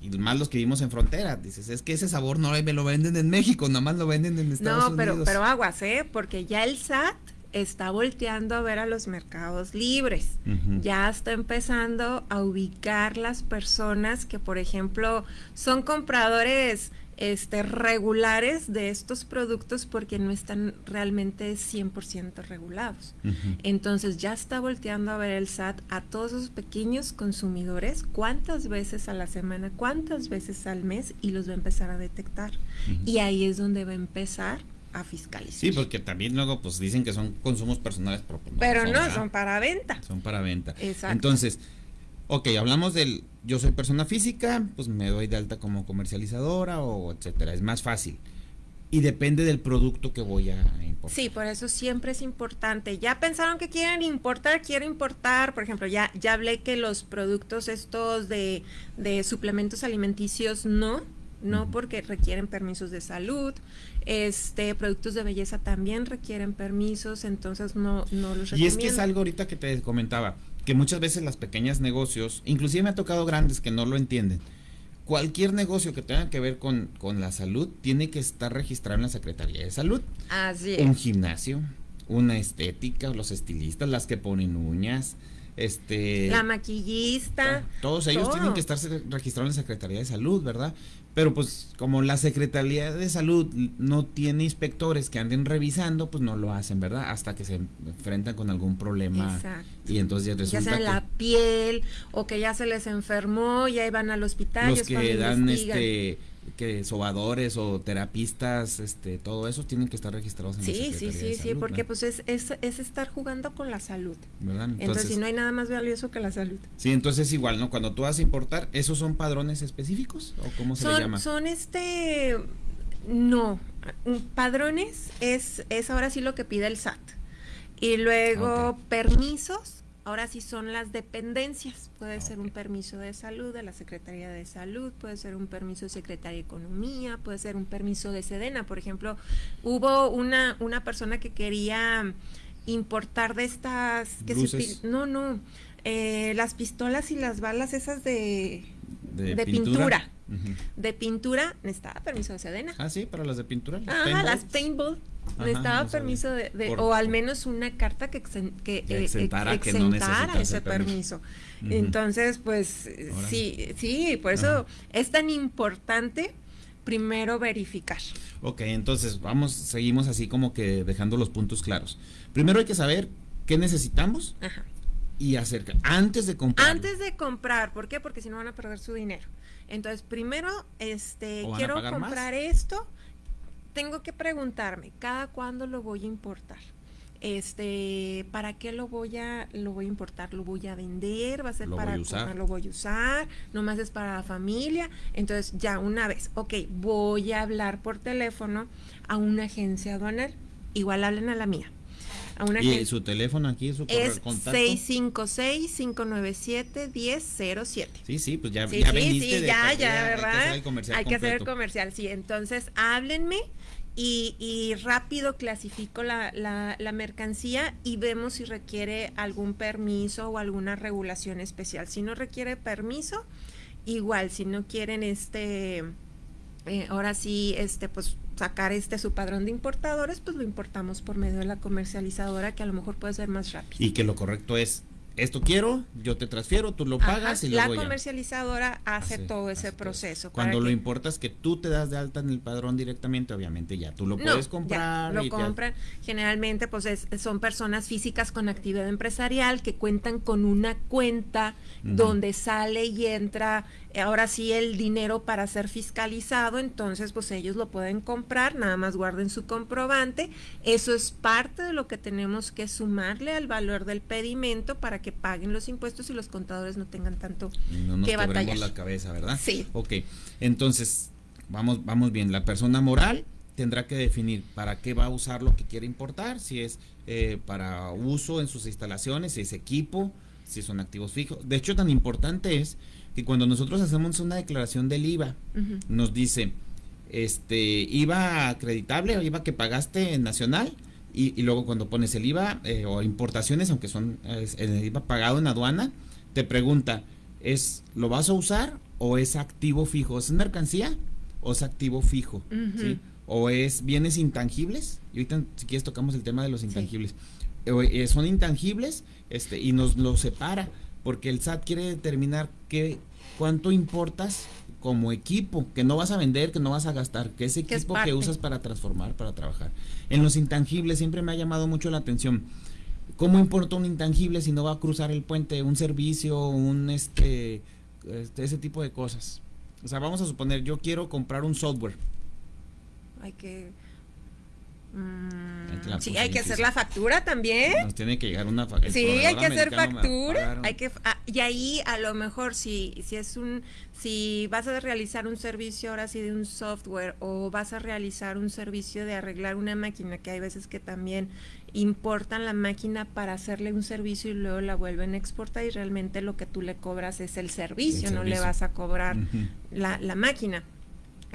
y más los que vivimos en frontera, dices, es que ese sabor no me lo venden en México, nada más lo venden en Estados no, pero, Unidos. pero aguas, ¿eh? Porque ya el SAT está volteando a ver a los mercados libres. Ya está empezando a ubicar las personas que, por ejemplo, son compradores este, regulares de estos productos porque no están realmente 100% regulados. Entonces ya está volteando a ver el SAT a todos esos pequeños consumidores, cuántas veces a la semana, cuántas veces al mes y los va a empezar a detectar. Y ahí es donde va a empezar a fiscalizar. Sí, porque también luego pues dicen que son consumos personales, pero, pues, pero no, son para venta. Son para venta. Exacto. Entonces, ok, hablamos del yo soy persona física, pues me doy de alta como comercializadora o etcétera, es más fácil. Y depende del producto que voy a importar. Sí, por eso siempre es importante. Ya pensaron que quieren importar, quiero importar, por ejemplo, ya, ya hablé que los productos estos de, de suplementos alimenticios no, no porque requieren permisos de salud, este productos de belleza también requieren permisos, entonces no, no los recomiendo. Y es que es algo ahorita que te comentaba, que muchas veces las pequeñas negocios, inclusive me ha tocado grandes que no lo entienden. Cualquier negocio que tenga que ver con, con la salud tiene que estar registrado en la Secretaría de Salud. Así es. Un gimnasio, una estética, los estilistas, las que ponen uñas, este la maquillista todos ellos tienen que estar registrados en la Secretaría de Salud verdad pero pues como la Secretaría de Salud no tiene inspectores que anden revisando, pues no lo hacen, ¿verdad? Hasta que se enfrentan con algún problema. Exacto. Y entonces ya resulta ya sea en la piel o que ya se les enfermó y ahí van al hospital. Los que dan este que sobadores o terapistas, este, todo eso tienen que estar registrados en sí, la Secretaría Sí, sí, sí, porque pues es, es, es, estar jugando con la salud. ¿verdad? Entonces, si no hay nada más valioso que la salud. Sí, entonces igual, ¿no? Cuando tú vas a importar, ¿esos son padrones específicos o cómo se le llama? Son este, no, padrones es, es ahora sí lo que pide el SAT. Y luego permisos Ahora sí son las dependencias. Puede ser un permiso de salud de la Secretaría de Salud, puede ser un permiso de Secretaría de Economía, puede ser un permiso de Sedena. Por ejemplo, hubo una, una persona que quería importar de estas... Que no, no. Eh, las pistolas y las balas esas de, de, pintura. De pintura necesitaba permiso de Sedena. Ah, sí, para las de pintura. Ah, las paintball necesitaba permiso de, o al menos una carta que, que, eh, exentara, ese permiso. Entonces, pues sí, sí, por eso es tan importante primero verificar. Ok, entonces vamos, seguimos así como que dejando los puntos claros. Primero hay que saber qué necesitamos y hacer antes de comprar. Antes de comprar, ¿por qué? Porque si no van a perder su dinero. Entonces, primero, este, quiero comprar esto tengo que preguntarme, ¿cada cuándo lo voy a importar? Este, ¿para qué lo voy a lo voy a importar? ¿Lo voy a vender? ¿Va a ser para usar? lo voy a usar? ¿Nomás es para la familia? Entonces, ya una vez, ok, voy a hablar por teléfono a una agencia aduanal. Igual hablen a la mía. A una ¿Y su teléfono aquí, su correo, es 656-597-1007. Sí, sí, pues ya, sí, ya sí, sí, ya, ya, ¿verdad? Hay que hacer el comercial. Hay que hacer el comercial, sí. Entonces, háblenme y, rápido clasifico la, la, mercancía y vemos si requiere algún permiso o alguna regulación especial. Si no requiere permiso, igual, si no quieren este, eh, ahora sí, este, pues sacar este su padrón de importadores, pues lo importamos por medio de la comercializadora que a lo mejor puede ser más rápido. Y que lo correcto es esto quiero, yo te transfiero, tú lo pagas y luego La comercializadora hace todo ese proceso. Cuando lo importa es que tú te das de alta en el padrón directamente, obviamente ya tú lo puedes comprar. lo compran. Generalmente pues son personas físicas con actividad empresarial que cuentan con una cuenta donde sale y entra ahora sí el dinero para ser fiscalizado, entonces pues ellos lo pueden comprar, nada más guarden su comprobante. Eso es parte de lo que tenemos que sumarle al valor del pedimento para que paguen los impuestos y los contadores no tengan tanto no nos que batallar. la cabeza, ¿verdad? Sí. Ok, entonces vamos, vamos bien. La persona moral tendrá que definir para qué va a usar lo que quiere importar, si es eh, para uso en sus instalaciones, si es equipo, si son activos fijos. De hecho, tan importante es que cuando nosotros hacemos una declaración del IVA, nos dice, este, IVA acreditable o IVA que pagaste en nacional, y, luego cuando pones el IVA eh, o importaciones, aunque son el IVA pagado en aduana, te pregunta, ¿es lo vas a usar o es activo fijo? ¿Es mercancía o es activo fijo? ¿O es bienes intangibles? Y ahorita si quieres tocamos el tema de los intangibles. Eh, son intangibles este, y nos lo separa porque el SAT quiere determinar qué, cuánto importas como equipo, que no vas a vender, que no vas a gastar, que ese equipo que usas para transformar, para trabajar. En los intangibles siempre me ha llamado mucho la atención. ¿Cómo importa un intangible si no va a cruzar el puente, un servicio, un este, este ese tipo de cosas? O sea, vamos a suponer, yo quiero comprar un software. Hay que sí, hay que hacer la factura también. Nos tiene que llegar una factura. Sí, hay que hacer factura. Hay que ah, y ahí a lo mejor si si es un si vas a realizar un servicio ahora sí de un software o vas a realizar un servicio de arreglar una máquina que hay veces que también importan la máquina para hacerle un servicio y luego la vuelven a exportar y realmente lo que tú le cobras es el servicio, no le vas a cobrar la, la máquina.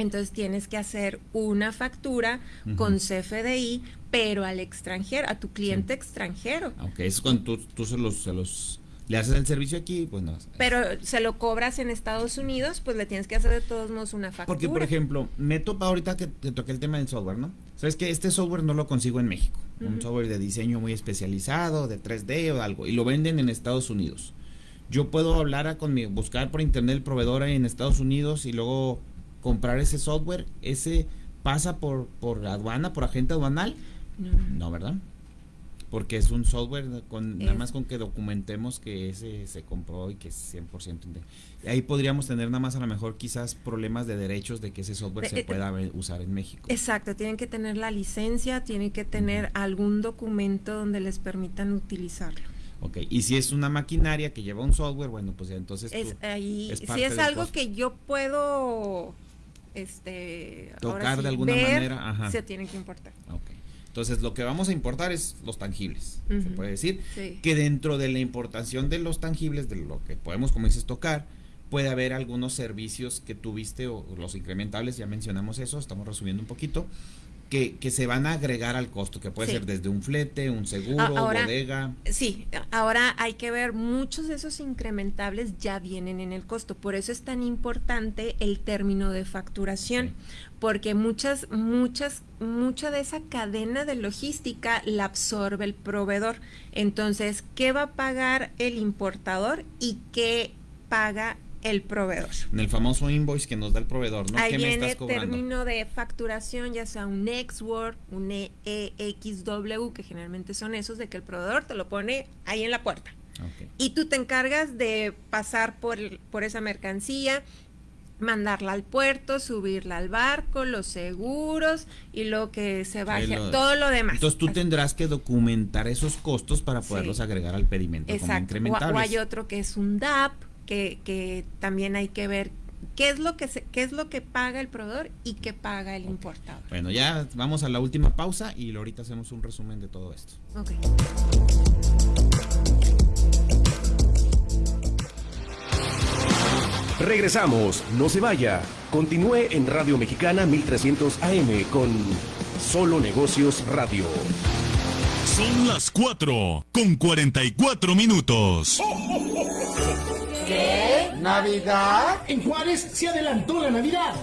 Entonces tienes que hacer una factura con CFDI, pero al extranjero, a tu cliente extranjero. Aunque es cuando tú, se, los, se los le haces el servicio aquí, pues no. Pero se lo cobras en Estados Unidos, pues le tienes que hacer de todos modos una factura. Porque, por ejemplo, me topa ahorita que te toqué el tema del software, ¿no? Sabes que este software no lo consigo en México. Un software de diseño muy especializado, de 3D o algo, y lo venden en Estados Unidos. Yo puedo hablar con mi, buscar por internet el proveedor en Estados Unidos y luego comprar ese software, ese pasa por, por aduana, por agente aduanal. No, ¿verdad? Porque es un software con nada más con que documentemos que ese se compró y que es 100%. ahí podríamos tener nada más a lo mejor quizás problemas de derechos de que ese software se eh, pueda usar en México. Exacto, tienen que tener la licencia, tienen que tener algún documento donde les permitan utilizarlo. Ok, y si es una maquinaria que lleva un software, bueno, pues entonces... Es, ahí, si es algo que yo puedo este tocar de alguna manera se tienen que importar. Entonces lo que vamos a importar es los tangibles se puede decir que dentro de la importación de los tangibles de lo que podemos como dices tocar puede haber algunos servicios que tuviste o los incrementables ya mencionamos eso estamos resumiendo un poquito que, se van a agregar al costo, que puede ser desde un flete, un seguro, bodega. Sí, ahora hay que ver, muchos de esos incrementables ya vienen en el costo, por eso es tan importante el término de facturación, porque muchas, muchas, mucha de esa cadena de logística la absorbe el proveedor. Entonces, ¿qué va a pagar el importador y qué paga el proveedor. En el famoso invoice que nos da el proveedor, ¿no? Ahí viene el término de facturación, ya sea un Word, un EXW, que generalmente son esos, de que el proveedor te lo pone ahí en la puerta. Y tú te encargas de pasar por, por esa mercancía, mandarla al puerto, subirla al barco, los seguros y lo que se baje, todo lo demás. Entonces tú tendrás que documentar esos costos para poderlos agregar al pedimento Exacto. como O, o, hay otro que es un DAP, que, también hay que ver qué es lo que se, qué es lo que paga el proveedor y qué paga el importador. Bueno, ya vamos a la última pausa y ahorita hacemos un resumen de todo esto. Regresamos, no se vaya. Continúe en Radio Mexicana 1300 AM con Solo Negocios Radio. Son las 4 con 44 minutos. ¿Qué? ¿Navidad? En Juárez se adelantó la Navidad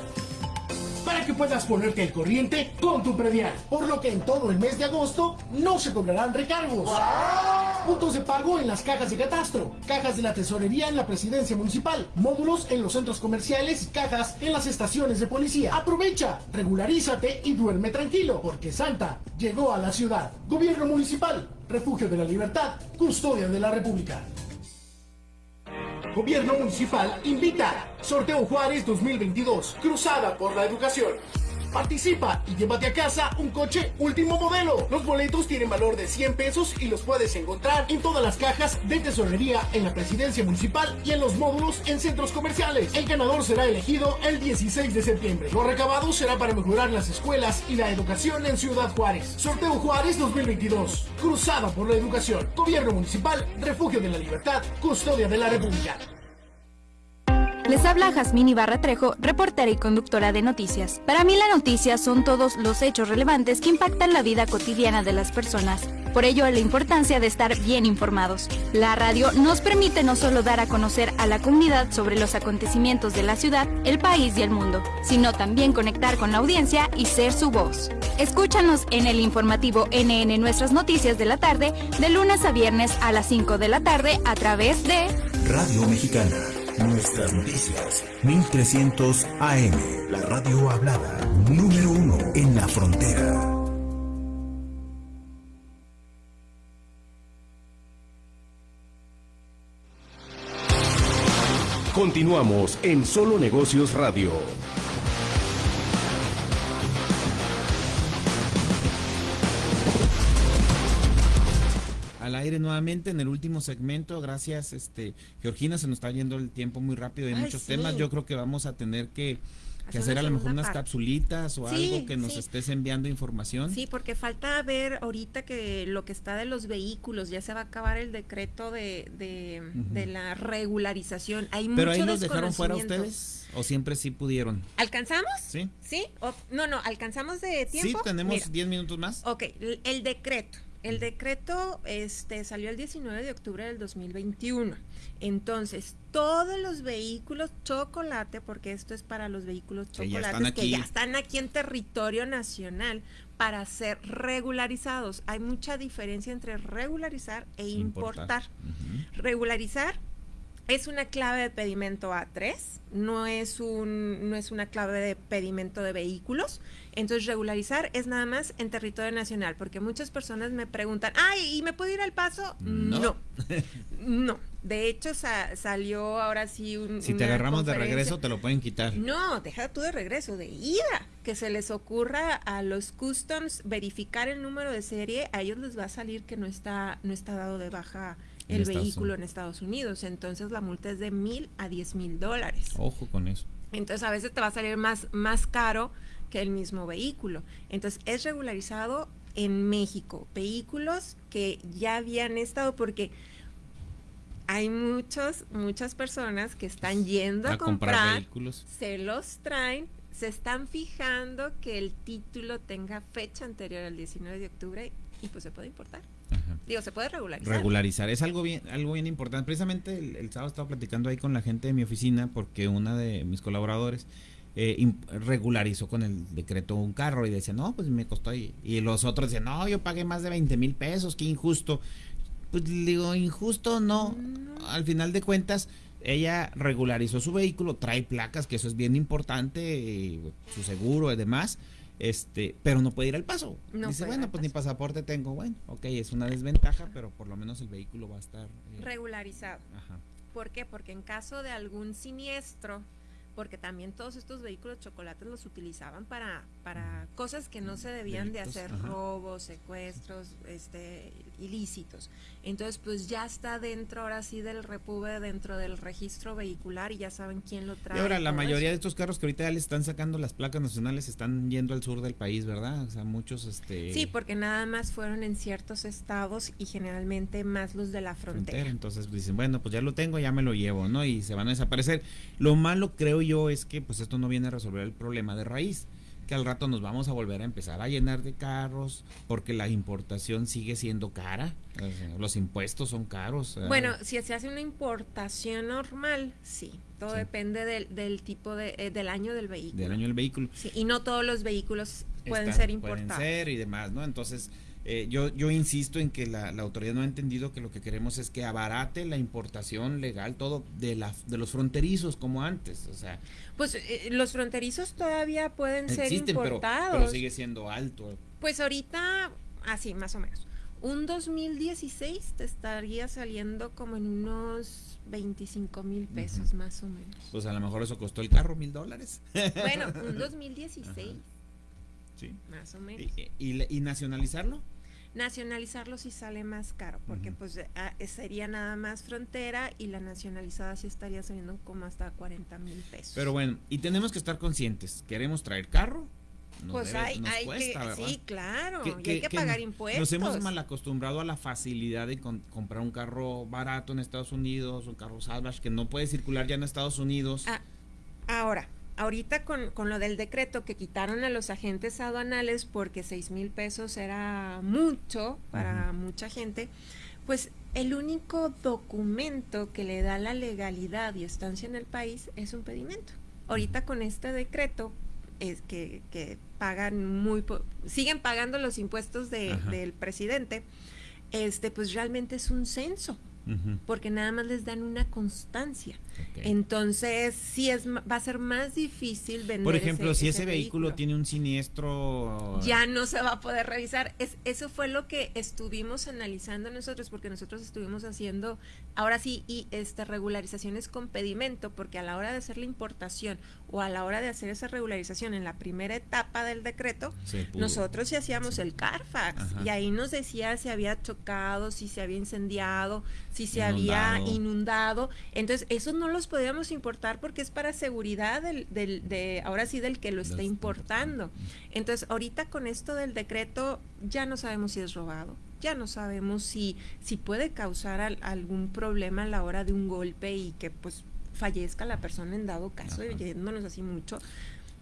para que puedas ponerte al corriente con tu predial. Por lo que en todo el mes de agosto no se cobrarán recargos. Puntos de pago en las cajas de catastro, cajas de la tesorería en la presidencia municipal, módulos en los centros comerciales y cajas en las estaciones de policía. Aprovecha, regularízate y duerme tranquilo, porque Santa llegó a la ciudad. Gobierno municipal, refugio de la libertad, custodia de la República. Gobierno Municipal invita. Sorteo Juárez 2022. Cruzada por la educación. Participa y llévate a casa un coche último modelo. Los boletos tienen valor de 100 pesos y los puedes encontrar en todas las cajas de tesorería en la presidencia municipal y en los módulos en centros comerciales. El ganador será elegido el 16 de septiembre. Lo recabado será para mejorar las escuelas y la educación en Ciudad Juárez. Sorteo Juárez 2022. Cruzada por la educación. Gobierno municipal, refugio de la libertad, custodia de la República. Les habla Jazmín Ibarra Trejo, reportera y conductora de noticias. Para mí la noticia son todos los hechos relevantes que impactan la vida cotidiana de las personas. Por ello, la importancia de estar bien informados. La radio nos permite no solo dar a conocer a la comunidad sobre los acontecimientos de la ciudad, el país y el mundo, sino también conectar con la audiencia y ser su voz. Escúchanos en el informativo NN Nuestras Noticias de la tarde, de lunes a viernes a las 5 de la tarde a través de Radio Mexicana. Nuestras noticias, 1300 AM, la radio hablada, número uno en la frontera. Continuamos en Solo Negocios Radio. Nuevamente en el último segmento. Gracias, este Georgina, se nos está yendo el tiempo muy rápido. Hay muchos temas. Yo creo que vamos a tener que, hacer a lo mejor unas capsulitas o algo que nos estés enviando información. Sí, porque falta ver ahorita que lo que está de los vehículos, ya se va a acabar el decreto de, de, la regularización. Hay Pero ahí los dejaron fuera ustedes o siempre sí pudieron. ¿Alcanzamos? Sí. ¿Sí? no, no, alcanzamos de tiempo. Sí, tenemos 10 minutos más. Ok, el decreto. El decreto este, salió el 19 de octubre del 2021. Entonces, todos los vehículos chocolate, porque esto es para los vehículos chocolates que ya están aquí en territorio nacional para ser regularizados. Hay mucha diferencia entre regularizar e importar. Regularizar es una clave de pedimento A3, no es, un, no es una clave de pedimento de vehículos. Entonces, regularizar es nada más en territorio nacional, porque muchas personas me preguntan, ay, ¿y me puedo ir al paso? No. No. De hecho, salió ahora sí un. Si te agarramos de regreso, te lo pueden quitar. No, deja tú de regreso, de ida. Que se les ocurra a los customs verificar el número de serie, a ellos les va a salir que no está, no está dado de baja el vehículo en Estados Unidos. Entonces la multa es de mil a diez mil dólares. Ojo con eso. Entonces a veces te va a salir más, más caro que el mismo vehículo. Entonces es regularizado en México. Vehículos que ya habían estado porque hay muchos, muchas personas que están yendo a, comprar, vehículos. Se los traen, se están fijando que el título tenga fecha anterior al 19 de octubre y pues se puede importar. Digo, se puede regularizar. Regularizar, es algo bien, algo bien importante. Precisamente el, sábado estaba platicando ahí con la gente de mi oficina porque una de mis colaboradores eh, regularizó con el decreto un carro y decía, no, pues me costó ahí. Y los otros decían, no, yo pagué más de 20 mil pesos, qué injusto. Pues digo, injusto no. Al final de cuentas, ella regularizó su vehículo, trae placas, que eso es bien importante, su seguro y demás este, pero no puede ir al paso. Dice, bueno, pues ni pasaporte tengo, bueno, ok, es una desventaja, pero por lo menos el vehículo va a estar eh, regularizado. Ajá. ¿Por qué? Porque en caso de algún siniestro, porque también todos estos vehículos chocolates los utilizaban para, para cosas que no se debían de hacer, robos, secuestros, este, ilícitos. Entonces, pues ya está dentro ahora sí del repube, dentro del registro vehicular y ya saben quién lo trae. Y ahora, la mayoría de estos carros que ahorita ya están sacando las placas nacionales están yendo al sur del país, ¿verdad? O sea, muchos, este... Sí, porque nada más fueron en ciertos estados y generalmente más los de la frontera. Entonces dicen, bueno, pues ya lo tengo, ya me lo llevo, ¿no? Y se van a desaparecer. Lo malo, creo yo, es que pues esto no viene a resolver el problema de raíz que al rato nos vamos a volver a empezar a llenar de carros porque la importación sigue siendo cara, los impuestos son caros. Bueno, si se hace una importación normal, sí, todo depende del, del tipo de, eh, del año del vehículo. Del año del vehículo. Sí, y no todos los vehículos pueden ser importados. Pueden ser y demás, ¿no? Entonces, eh, yo, yo insisto en que la, autoridad no ha entendido que lo que queremos es que abarate la importación legal, todo de, la, de los fronterizos como antes. O sea, pues eh, los fronterizos todavía pueden ser importados. Pero, sigue siendo alto. Pues ahorita, así, más o menos. Un 2016 te estaría saliendo como en unos 25 mil pesos, más o menos. Pues a lo mejor eso costó el carro mil dólares. Bueno, un 2016. Sí. Más o menos. ¿Y, y, y nacionalizarlo? Nacionalizarlo sí sale más caro, porque pues ah, sería nada más frontera y la nacionalizada sí estaría saliendo como hasta 40 mil pesos. Pero bueno, y tenemos que estar conscientes, queremos traer carro, pues hay, hay que, sí, claro, y hay que, pagar impuestos. Nos hemos mal acostumbrado a la facilidad de comprar un carro barato en Estados Unidos, un carro salvage que no puede circular ya en Estados Unidos. Ah, ahora, ahorita con, con, lo del decreto que quitaron a los agentes aduanales porque seis mil pesos era mucho para mucha gente, pues el único documento que le da la legalidad y estancia en el país es un pedimento. Ahorita con este decreto es que, que pagan muy siguen pagando los impuestos de, del presidente, este pues realmente es un censo porque nada más les dan una constancia. Entonces, sí es va a ser más difícil vender. Por ejemplo, si ese, vehículo, tiene un siniestro, ya no se va a poder revisar. Es, eso fue lo que estuvimos analizando nosotros, porque nosotros estuvimos haciendo, ahora sí, y este regularizaciones con pedimento, porque a la hora de hacer la importación o a la hora de hacer esa regularización en la primera etapa del decreto, nosotros sí hacíamos el Carfax y ahí nos decía si había chocado, si se había incendiado, si se había inundado. Entonces, esos no los podíamos importar porque es para seguridad del, del de, ahora sí, del que lo está importando. Entonces, ahorita con esto del decreto, ya no sabemos si es robado, ya no sabemos si, si puede causar algún problema a la hora de un golpe y que pues fallezca la persona en dado caso, yéndonos así mucho.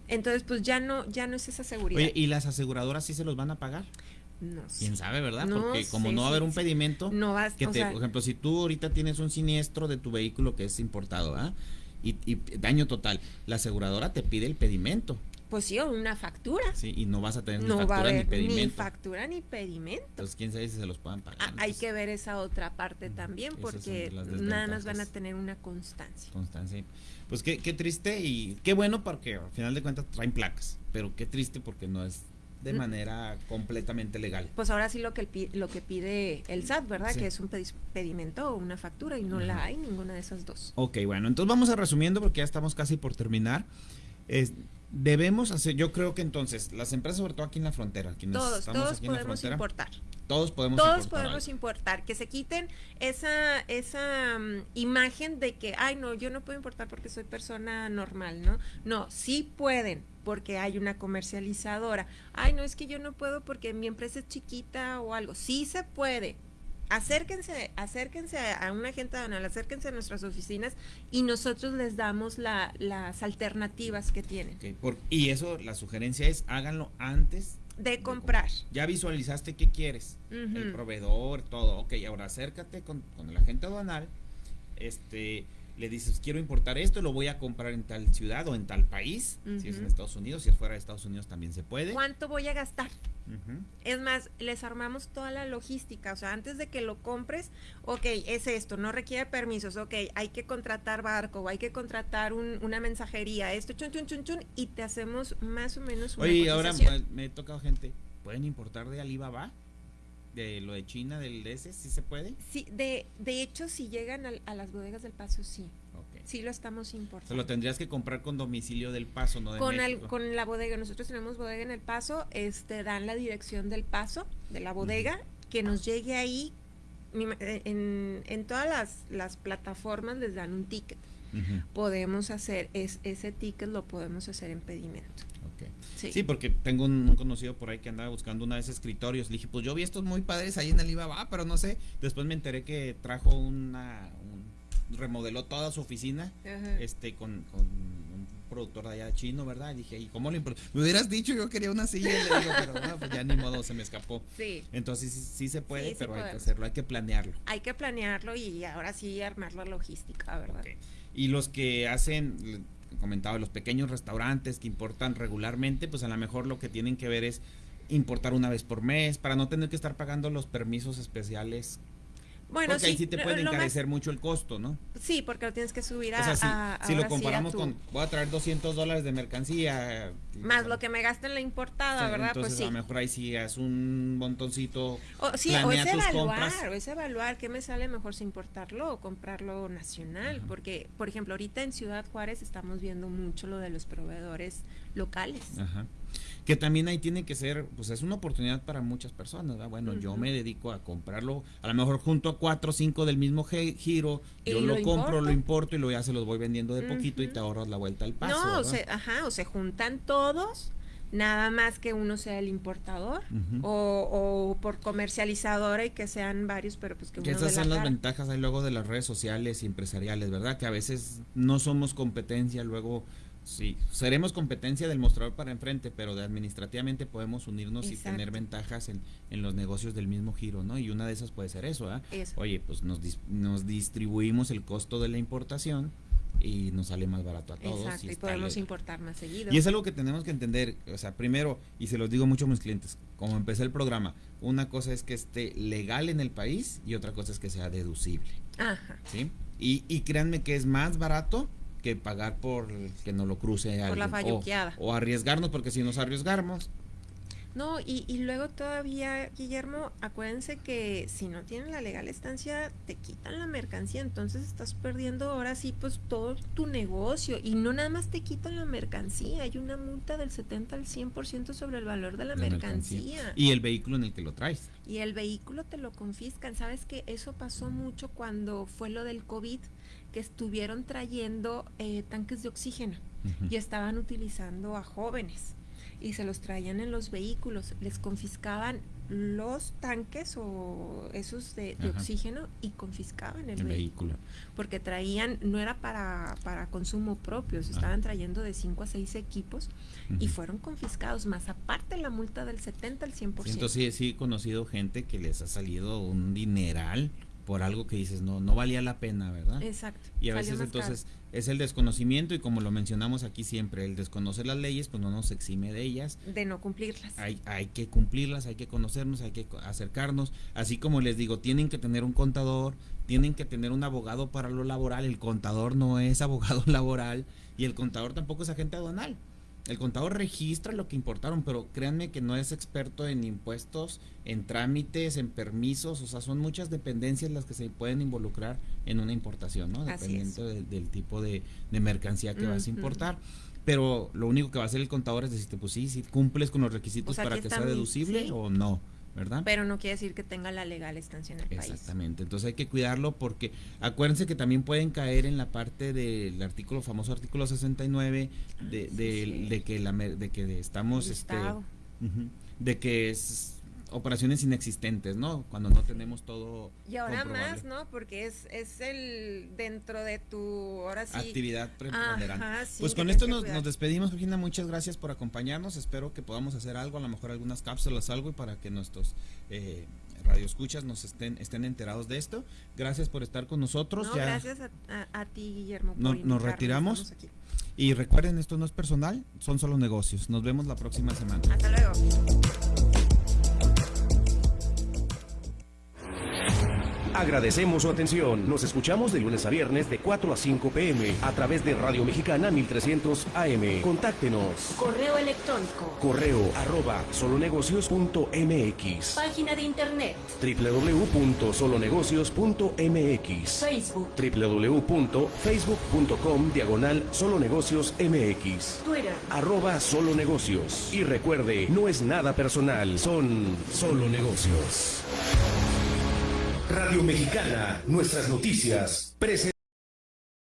Entonces, pues ya no, ya no es esa seguridad. Oye, ¿y las aseguradoras sí se los van a pagar? No ¿Quién sabe, verdad? Porque como no va a haber un pedimento, no vas, que te, por ejemplo, si tú ahorita tienes un siniestro de tu vehículo que es importado, ¿ah? Y, daño total, la aseguradora te pide el pedimento. Pues sí, o una factura. Sí, y no vas a tener ni factura ni pedimento. Ni factura ni pedimento. Entonces, quién sabe si se los puedan pagar. Ah, hay que ver esa otra parte también, porque nada más van a tener una constancia. Constancia. Pues qué, qué triste y qué bueno porque al final de cuentas traen placas, pero qué triste porque no es de manera completamente legal. Pues ahora sí lo que lo que pide el SAT, ¿verdad? Que es un pedimento o una factura y no la hay ninguna de esas dos. Ok, bueno, entonces vamos a resumiendo porque ya estamos casi por terminar. Debemos hacer, yo creo que entonces, las empresas, sobre todo aquí en la frontera, quienes todos, estamos todos podemos importar. Todos podemos todos importar. podemos importar, que se quiten esa, esa mm, imagen de que, ay, no, yo no puedo importar porque soy persona normal, ¿no? No, sí pueden, porque hay una comercializadora. Ay, no es que yo no puedo porque mi empresa es chiquita o algo. Sí se puede. Acérquense, acérquense a una agente aduanal, acérquense a nuestras oficinas y nosotros les damos las alternativas que tienen. y eso, la sugerencia es háganlo antes de comprar. Ya visualizaste qué quieres, el proveedor, todo. Ok, ahora acércate con, con el agente aduanal, este, le dices, quiero importar esto, lo voy a comprar en tal ciudad o en tal país, si es en Estados Unidos, si es fuera de Estados Unidos también se puede. ¿Cuánto voy a gastar? Es más, les armamos toda la logística, o sea, antes de que lo compres, ok, es esto, no requiere permisos, ok, hay que contratar barco, o hay que contratar una mensajería, esto, chun, chun, chun, chun, y te hacemos más o menos una Oye, ahora me he tocado gente, ¿pueden importar de Alibaba? De lo de China, del ese, ¿sí se puede? Sí, de, de hecho, si llegan a, las bodegas del Paso, sí. Sí lo estamos importando. Lo tendrías que comprar con domicilio del Paso, no de con con la bodega, nosotros tenemos bodega en el Paso, este dan la dirección del Paso, de la bodega, que nos llegue ahí, eh, en, en todas las, las plataformas les dan un ticket. Podemos hacer, es, ese ticket lo podemos hacer en pedimento. Sí. porque tengo un, conocido por ahí que andaba buscando una vez escritorios. Le dije, pues yo vi estos muy padres ahí en Alibaba, pero no sé. Después me enteré que trajo una. remodeló toda su oficina este con, un productor de allá chino, ¿verdad? Y dije, ¿y cómo lo Me hubieras dicho, yo quería una silla. le digo, pero no, pues ya ni modo, se me escapó. Sí. Entonces sí, se puede, pero hay que hacerlo, hay que planearlo. Hay que planearlo y ahora sí armar la logística, ¿verdad? Y los que hacen comentaba, los pequeños restaurantes que importan regularmente, pues a lo mejor lo que tienen que ver es importar una vez por mes para no tener que estar pagando los permisos especiales bueno, porque sí, ahí sí te puede encarecer mucho el costo, ¿no? Sí, porque lo tienes que subir a. O sea, si, lo comparamos con. Voy a traer 200 dólares de mercancía. Más lo que me gaste en la importada, ¿verdad? Entonces, pues sí. a lo mejor ahí sí es un montoncito. O, sí, o es evaluar, o es evaluar qué me sale mejor si importarlo o comprarlo nacional. Porque, por ejemplo, ahorita en Ciudad Juárez estamos viendo mucho lo de los proveedores locales. Ajá. Que también ahí tiene que ser, pues es una oportunidad para muchas personas, Bueno, yo me dedico a comprarlo, a lo mejor junto a cuatro o cinco del mismo giro, yo lo, compro, lo importo y lo ya se los voy vendiendo de poquito y te ahorras la vuelta al paso. No, o se, ajá, o se juntan todos nada más que uno sea el importador o, por comercializadora y que sean varios, pero pues que, que esas son las ventajas ahí luego de las redes sociales y empresariales, ¿verdad? Que a veces no somos competencia, luego sí, seremos competencia del mostrador para enfrente, pero de administrativamente podemos unirnos y tener ventajas en, en, los negocios del mismo giro, ¿no? Y una de esas puede ser eso, ¿ah? Oye, pues nos, nos distribuimos el costo de la importación y nos sale más barato a todos. Exacto, y, podemos importar más seguido. Y es algo que tenemos que entender, o sea, primero, y se los digo mucho a mis clientes, como empecé el programa, una cosa es que esté legal en el país y otra cosa es que sea deducible. Ajá. ¿Sí? Y, y créanme que es más barato que pagar por que no lo cruce por La falluqueada. o, arriesgarnos, porque si nos arriesgamos, no, y, y luego todavía, Guillermo, acuérdense que si no tienen la legal estancia, te quitan la mercancía, entonces estás perdiendo ahora sí pues todo tu negocio. Y no nada más te quitan la mercancía, hay una multa del 70 al 100% sobre el valor de la, mercancía. Y el vehículo en el que lo traes. Y el vehículo te lo confiscan. ¿Sabes que Eso pasó mucho cuando fue lo del COVID, que estuvieron trayendo eh, tanques de oxígeno y estaban utilizando a jóvenes y se los traían en los vehículos, les confiscaban los tanques o esos de, oxígeno y confiscaban el, vehículo. Porque traían, no era para, para consumo propio, se estaban trayendo de 5 a 6 equipos y fueron confiscados, más aparte la multa del 70 al 100%. Entonces sí, sí he conocido gente que les ha salido un dineral por algo que dices, no, no valía la pena, ¿verdad? Exacto. Y a veces entonces es el desconocimiento y como lo mencionamos aquí siempre, el desconocer las leyes pues no nos exime de ellas. De no cumplirlas. Hay, hay que cumplirlas, hay que conocernos, hay que acercarnos. Así como les digo, tienen que tener un contador, tienen que tener un abogado para lo laboral. El contador no es abogado laboral y el contador tampoco es agente aduanal. El contador registra lo que importaron, pero créanme que no es experto en impuestos, en trámites, en permisos, o sea, son muchas dependencias las que se pueden involucrar en una importación, ¿no? Dependiendo del tipo de, mercancía que vas a importar. Pero lo único que va a hacer el contador es decirte, pues sí, si cumples con los requisitos para que sea deducible o no. ¿Verdad? Pero no quiere decir que tenga la legal estancia en el país. Exactamente, entonces hay que cuidarlo porque acuérdense que también pueden caer en la parte del artículo famoso artículo 69 de, de, de que la de que estamos este de que es operaciones inexistentes, ¿no? Cuando no tenemos todo. Y ahora más, ¿no? Porque es, es el dentro de tu, ahora sí. Actividad preponderante. pues con esto nos, despedimos, Virginia. Muchas gracias por acompañarnos. Espero que podamos hacer algo, a lo mejor algunas cápsulas, algo, y para que nuestros eh, radioescuchas nos estén, estén enterados de esto. Gracias por estar con nosotros. gracias a, ti, Guillermo. nos retiramos. Y recuerden, esto no es personal, son solo negocios. Nos vemos la próxima semana. Hasta luego. Agradecemos su atención. Nos escuchamos de lunes a viernes de 4 a 5 pm a través de Radio Mexicana 1300 AM. Contáctenos. Correo electrónico. Correo arroba solonegocios.mx. Página de internet. www.solonegocios.mx. Facebook. www.facebook.com diagonal solonegocios mx. Twitter. Arroba solonegocios. Y recuerde, no es nada personal, son solo negocios. Radio Mexicana, nuestras noticias.